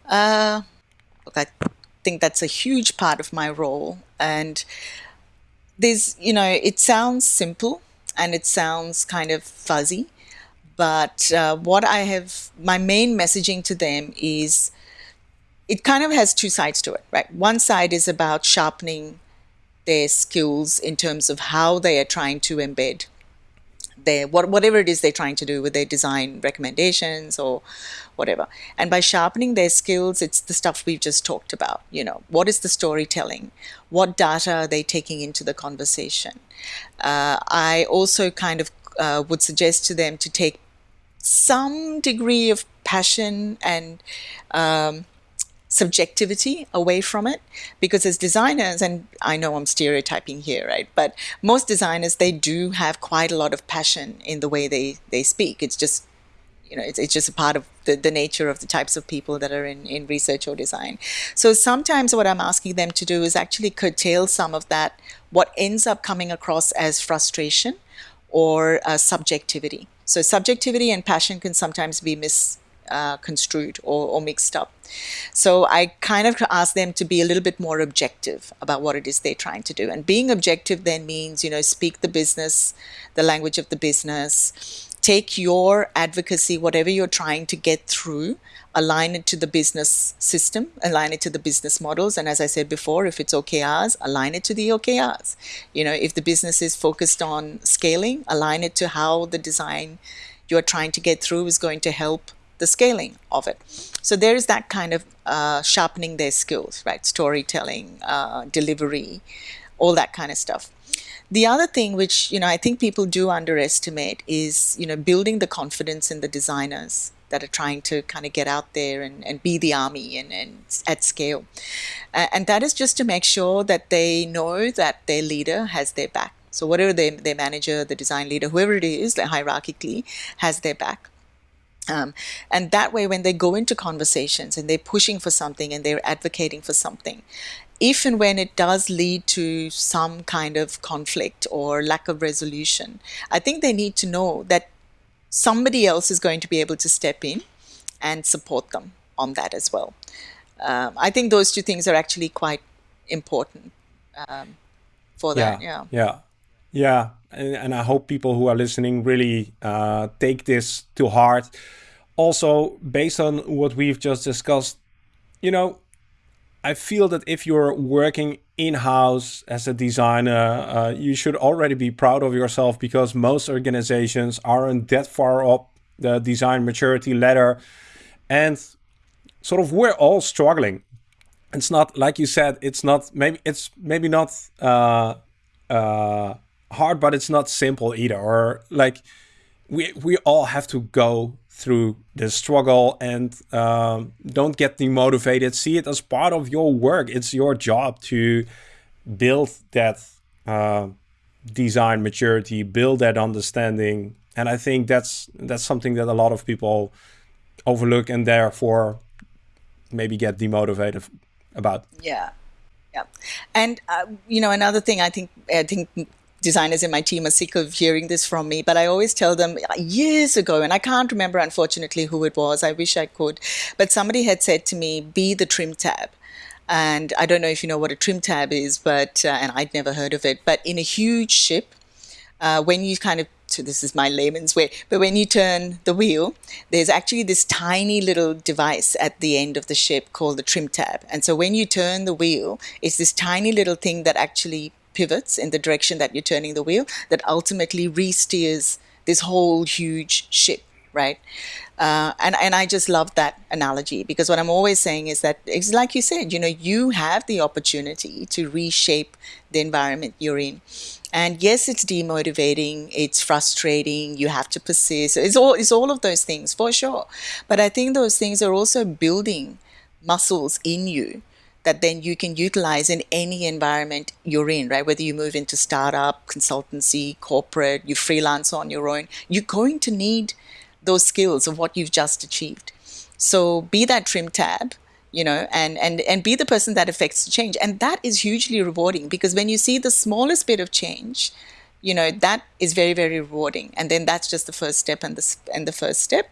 Speaker 2: Uh, I think that's a huge part of my role. And there's, you know, it sounds simple and it sounds kind of fuzzy. But uh, what I have, my main messaging to them is it kind of has two sides to it, right? One side is about sharpening their skills in terms of how they are trying to embed their what, whatever it is they're trying to do with their design recommendations or whatever. And by sharpening their skills, it's the stuff we've just talked about. You know, what is the storytelling? What data are they taking into the conversation? Uh, I also kind of uh, would suggest to them to take some degree of passion and um, subjectivity away from it. Because as designers and i know i'm stereotyping here right but most designers they do have quite a lot of passion in the way they they speak. It's just you know it's, it's just a part of the, the nature of the types of people that are in, in research or design. So sometimes what i'm asking them to do is actually curtail some of that what ends up coming across as frustration or uh, subjectivity. So subjectivity and passion can sometimes be mis uh, construed or, or, mixed up. So I kind of ask them to be a little bit more objective about what it is they're trying to do. And being objective then means, you know, speak the business, the language of the business, take your advocacy, whatever you're trying to get through, align it to the business system, align it to the business models. And as I said before, if it's OKRs, align it to the OKRs. You know, if the business is focused on scaling, align it to how the design you're trying to get through is going to help the scaling of it. So there is that kind of uh, sharpening their skills, right? Storytelling, uh, delivery, all that kind of stuff. The other thing which, you know, I think people do underestimate is, you know, building the confidence in the designers that are trying to kind of get out there and, and be the army and, and at scale. Uh, and that is just to make sure that they know that their leader has their back. So whatever their, their manager, the design leader, whoever it is, hierarchically has their back. Um, and that way, when they go into conversations and they're pushing for something and they're advocating for something, if and when it does lead to some kind of conflict or lack of resolution, I think they need to know that somebody else is going to be able to step in and support them on that as well. Um, I think those two things are actually quite important um, for that.
Speaker 1: Yeah. Yeah. Yeah and, I hope people who are listening really uh, take this to heart. Also, based on what we've just discussed, you know, I feel that if you're working in-house as a designer, uh, you should already be proud of yourself because most organizations aren't that far up the design maturity ladder. And sort of we're all struggling. It's not like you said, it's not maybe it's maybe not uh, uh, hard, but it's not simple either. Or like we we all have to go through the struggle and um, don't get demotivated. See it as part of your work. It's your job to build that uh, design maturity, build that understanding, and I think that's that's something that a lot of people overlook and therefore maybe get demotivated about.
Speaker 2: Yeah, yeah, and uh, you know another thing I think I think designers in my team are sick of hearing this from me, but I always tell them years ago, and I can't remember unfortunately who it was. I wish I could, but somebody had said to me, "Be the trim tab." And I don't know if you know what a trim tab is, but uh, and I'd never heard of it. But in a huge ship, uh, when you kind of so this is my layman's way, but when you turn the wheel, there's actually this tiny little device at the end of the ship called the trim tab. And so when you turn the wheel, it's this tiny little thing that actually pivots in the direction that you're turning the wheel that ultimately re-steers this whole huge ship, right? Uh, and and I just love that analogy because what I'm always saying is that it's like you said, you know, you have the opportunity to reshape the environment you're in. And yes, it's demotivating, it's frustrating, you have to persist. It's all it's all of those things for sure. But I think those things are also building muscles in you that then you can utilize in any environment you're in, right? Whether you move into startup, consultancy, corporate, you freelance on your own, you're going to need those skills of what you've just achieved. So be that trim tab, you know, and, and, and be the person that affects the change. And that is hugely rewarding because when you see the smallest bit of change, you know, that is very, very rewarding. And then that's just the first step and the, and the first step.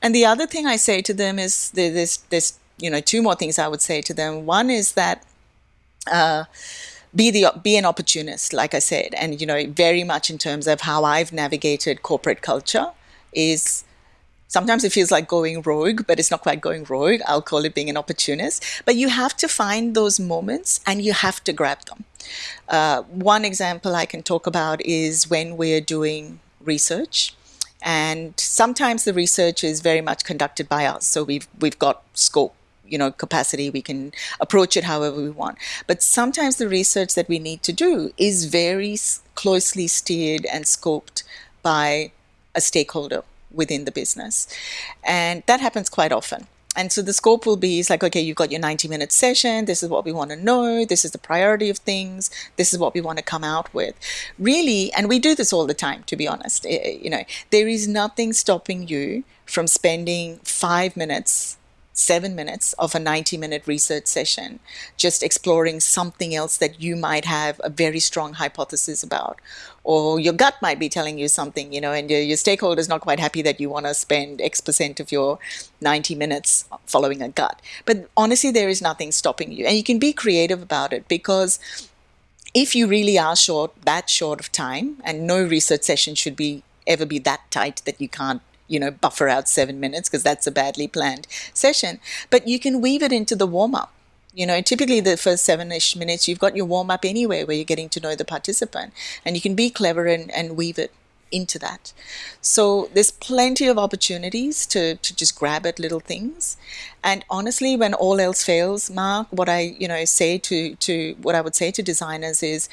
Speaker 2: And the other thing I say to them is there's, there's, you know, two more things I would say to them. One is that, uh, be the be an opportunist like i said and you know very much in terms of how i've navigated corporate culture is sometimes it feels like going rogue, but it's not quite going rogue. I'll call it being an opportunist. But you have to find those moments and you have to grab them. Uh, one example I can talk about is when we're doing research. And sometimes the research is very much conducted by us. So we've, we've got scope you know capacity we can approach it however we want but sometimes the research that we need to do is very closely steered and scoped by a stakeholder within the business. And that happens quite often. And so the scope will be, it's like, okay, you've got your 90 minute session. This is what we want to know. This is the priority of things. This is what we want to come out with. Really, and we do this all the time, to be honest. Eh, eh, you know, there is nothing stopping you from spending five minutes seven minutes of a 90 minute research session, just exploring something else that you might have a very strong hypothesis about. Or your gut might be telling you something, you know, and your, your stakeholder is not quite happy that you want to spend X percent of your 90 minutes following a gut. But honestly, there is nothing stopping you. And you can be creative about it because if you really are short, that short of time, and no research session should be ever be that tight that you can't you know, buffer out seven minutes because that's a badly planned session. But you can weave it into the warm up. You know, typically the first seven ish minutes, you've got your warm up anyway where you're getting to know the participant and you can be clever and, and weave it into that. So there's plenty of opportunities to, to just grab at little things. And honestly, when all else fails, Mark, what I, you know, say to, to what I would say to designers is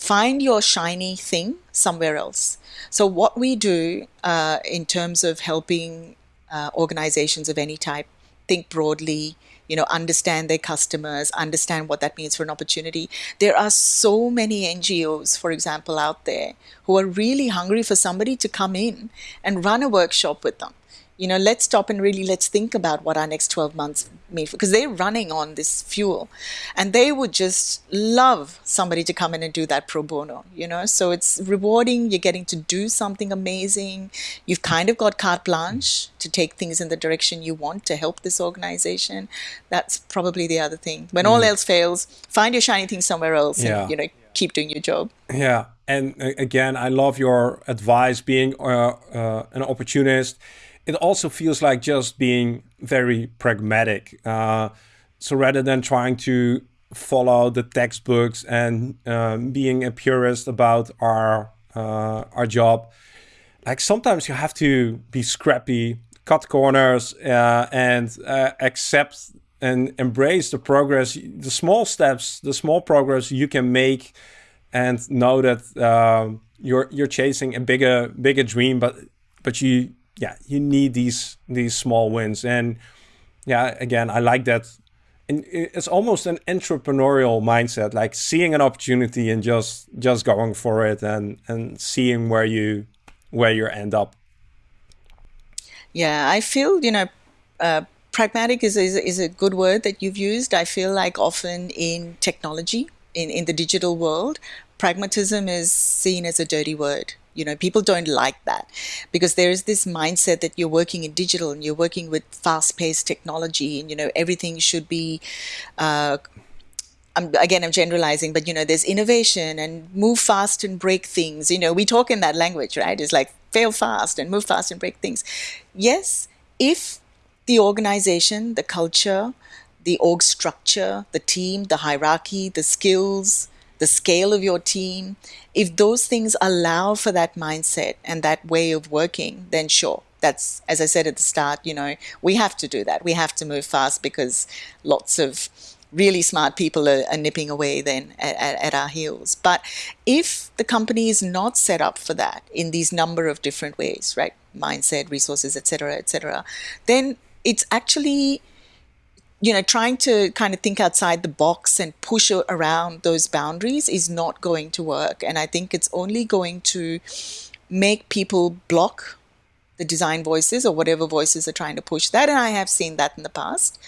Speaker 2: find your shiny thing somewhere else. So what we do uh, in terms of helping uh, organizations of any type think broadly, you know, understand their customers, understand what that means for an opportunity. There are so many NGOs, for example, out there who are really hungry for somebody to come in and run a workshop with them you know, let's stop and really let's think about what our next 12 months mean because they're running on this fuel and they would just love somebody to come in and do that pro bono, you know. So it's rewarding. You're getting to do something amazing. You've kind of got carte blanche to take things in the direction you want to help this organization. That's probably the other thing. When mm. all else fails, find your shiny thing somewhere else yeah. and, you know, keep doing your job.
Speaker 1: Yeah. And uh, again, I love your advice being uh, uh, an opportunist it also feels like just being very pragmatic. Uh, so rather than trying to follow the textbooks and um, being a purist about our uh, our job, like sometimes you have to be scrappy, cut corners, uh, and uh, accept and embrace the progress, the small steps, the small progress you can make, and know that uh, you're you're chasing a bigger bigger dream, but but you yeah, you need these these small wins. And yeah, again, I like that. And it's almost an entrepreneurial mindset, like seeing an opportunity and just just going for it and and seeing where you where you end up.
Speaker 2: Yeah, I feel you know. Uh, pragmatic is, is, is a good word that you've used. I feel like often in technology, in, in the digital world, pragmatism is seen as a dirty word. You know, people don't like that because there is this mindset that you're working in digital and you're working with fast-paced technology, and you know everything should be. Uh, I'm, again, I'm generalizing, but you know, there's innovation and move fast and break things. You know, we talk in that language, right? It's like fail fast and move fast and break things. Yes, if the organization, the culture, the org structure, the team, the hierarchy, the skills, the scale of your team, if those things allow for that mindset and that way of working, then sure. That's, as I said at the start, you know, we have to do that. We have to move fast because lots of really smart people are, are nipping away then at, at, at, our heels. But if the company is not set up for that in these number of different ways, right, mindset, resources, etc., etc., then it's actually you know, trying to kind of think outside the box and push around those boundaries is not going to work. And I think it's only going to make people block the design voices or whatever voices are trying to push that. And I have seen that in the past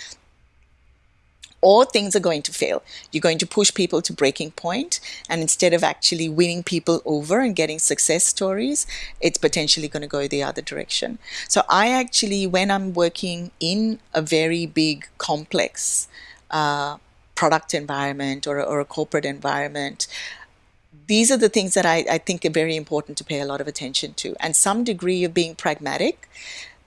Speaker 2: or things are going to fail. You're going to push people to breaking point, and instead of actually winning people over and getting success stories, it's potentially going to go the other direction. So I actually, when I'm working in a very big, complex uh, product environment or, or a corporate environment, these are the things that I, I think are very important to pay a lot of attention to, and some degree of being pragmatic,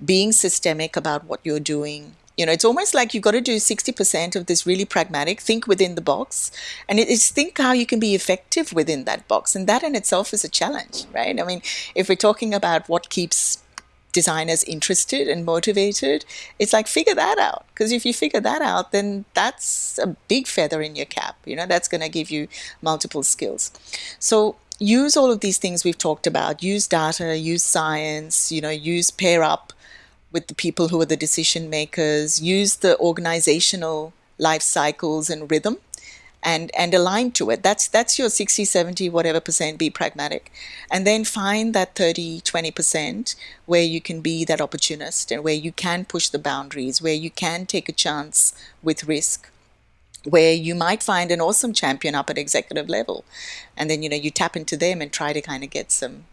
Speaker 2: being systemic about what you're doing you know, it's almost like you've got to do 60% of this really pragmatic, think within the box, and it's think how you can be effective within that box. And that in itself is a challenge, right? I mean, if we're talking about what keeps designers interested and motivated, it's like figure that out. Because if you figure that out, then that's a big feather in your cap. You know, that's going to give you multiple skills. So use all of these things we've talked about. Use data, use science, you know, use pair up with the people who are the decision makers, use the organizational life cycles and rhythm and and align to it. That's that's your 60 70 whatever percent be pragmatic. And then find that 30 20 percent where you can be that opportunist and where you can push the boundaries where you can take a chance with risk where you might find an awesome champion up at executive level. And then you know you tap into them and try to kind of get some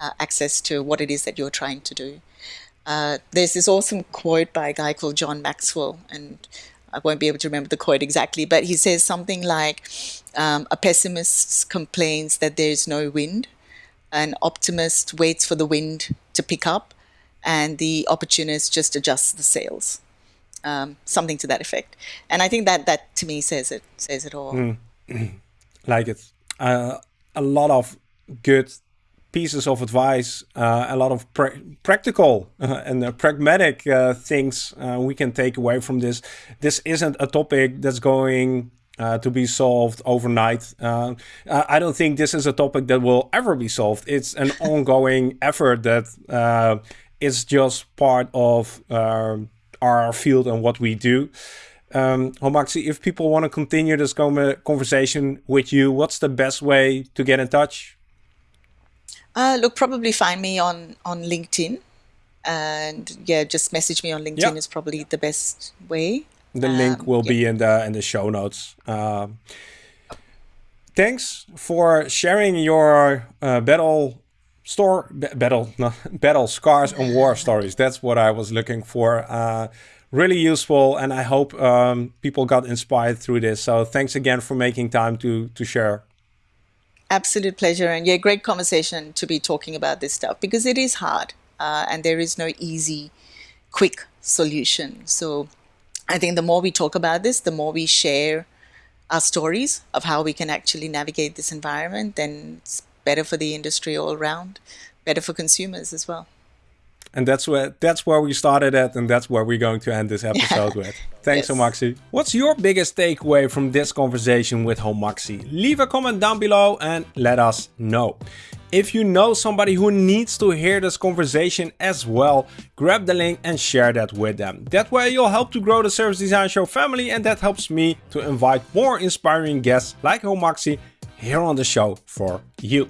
Speaker 2: uh, access to what it is that you're trying to do uh, there's this awesome quote by a guy called John Maxwell, and I won't be able to remember the quote exactly, but he says something like um, A pessimist complains that there's no wind, an optimist waits for the wind to pick up, and the opportunist just adjusts the sails. Um, something to that effect. And I think that that to me says it says it all. Mm.
Speaker 1: like it. Uh, a lot of good pieces of advice, uh, a lot of pra practical uh, and uh, pragmatic uh, things uh, we can take away from this. This isn't a topic that's going uh, to be solved overnight. I don't think this is a topic that will ever be solved. It's an ongoing effort that is just part of our field and what we do. Um, Homaxi, if people want to continue this conversation with you, what's the best way to get in touch?
Speaker 2: Uh, look, probably find me on on LinkedIn, and yeah, just message me on LinkedIn yep. is probably the best way.
Speaker 1: The um, link will be in the in the show notes. Um, thanks for sharing your uh, battle store battle no, battle scars and war stories. That's what I was looking for. Uh, really useful, and I hope um, people got inspired through this. So thanks again for making time to to share.
Speaker 2: Absolute pleasure. And yeah, great conversation to be talking about this stuff because it is hard uh, and there is no easy, quick solution. So I think the more we talk about this, the more we share our stories of how we can actually navigate this environment, then it's better for the industry all around, better for consumers as well.
Speaker 1: And that's where that's where we started at, and that's where we're going to end this episode with. Thanks, yes. Homaxi. What's your biggest takeaway from this conversation with Homaxi? Leave a comment down below and let us know. If you know somebody who needs to hear this conversation as well, grab the link and share that with them. That way you'll help to grow the Service Design Show family and that helps me to invite more inspiring guests like Homaxi here on the show for you.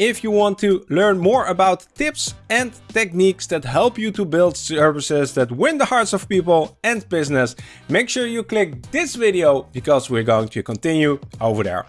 Speaker 1: If you want to learn more about tips and techniques that help you to build services that win the hearts of people and business, make sure you click this video because we're going to continue over there.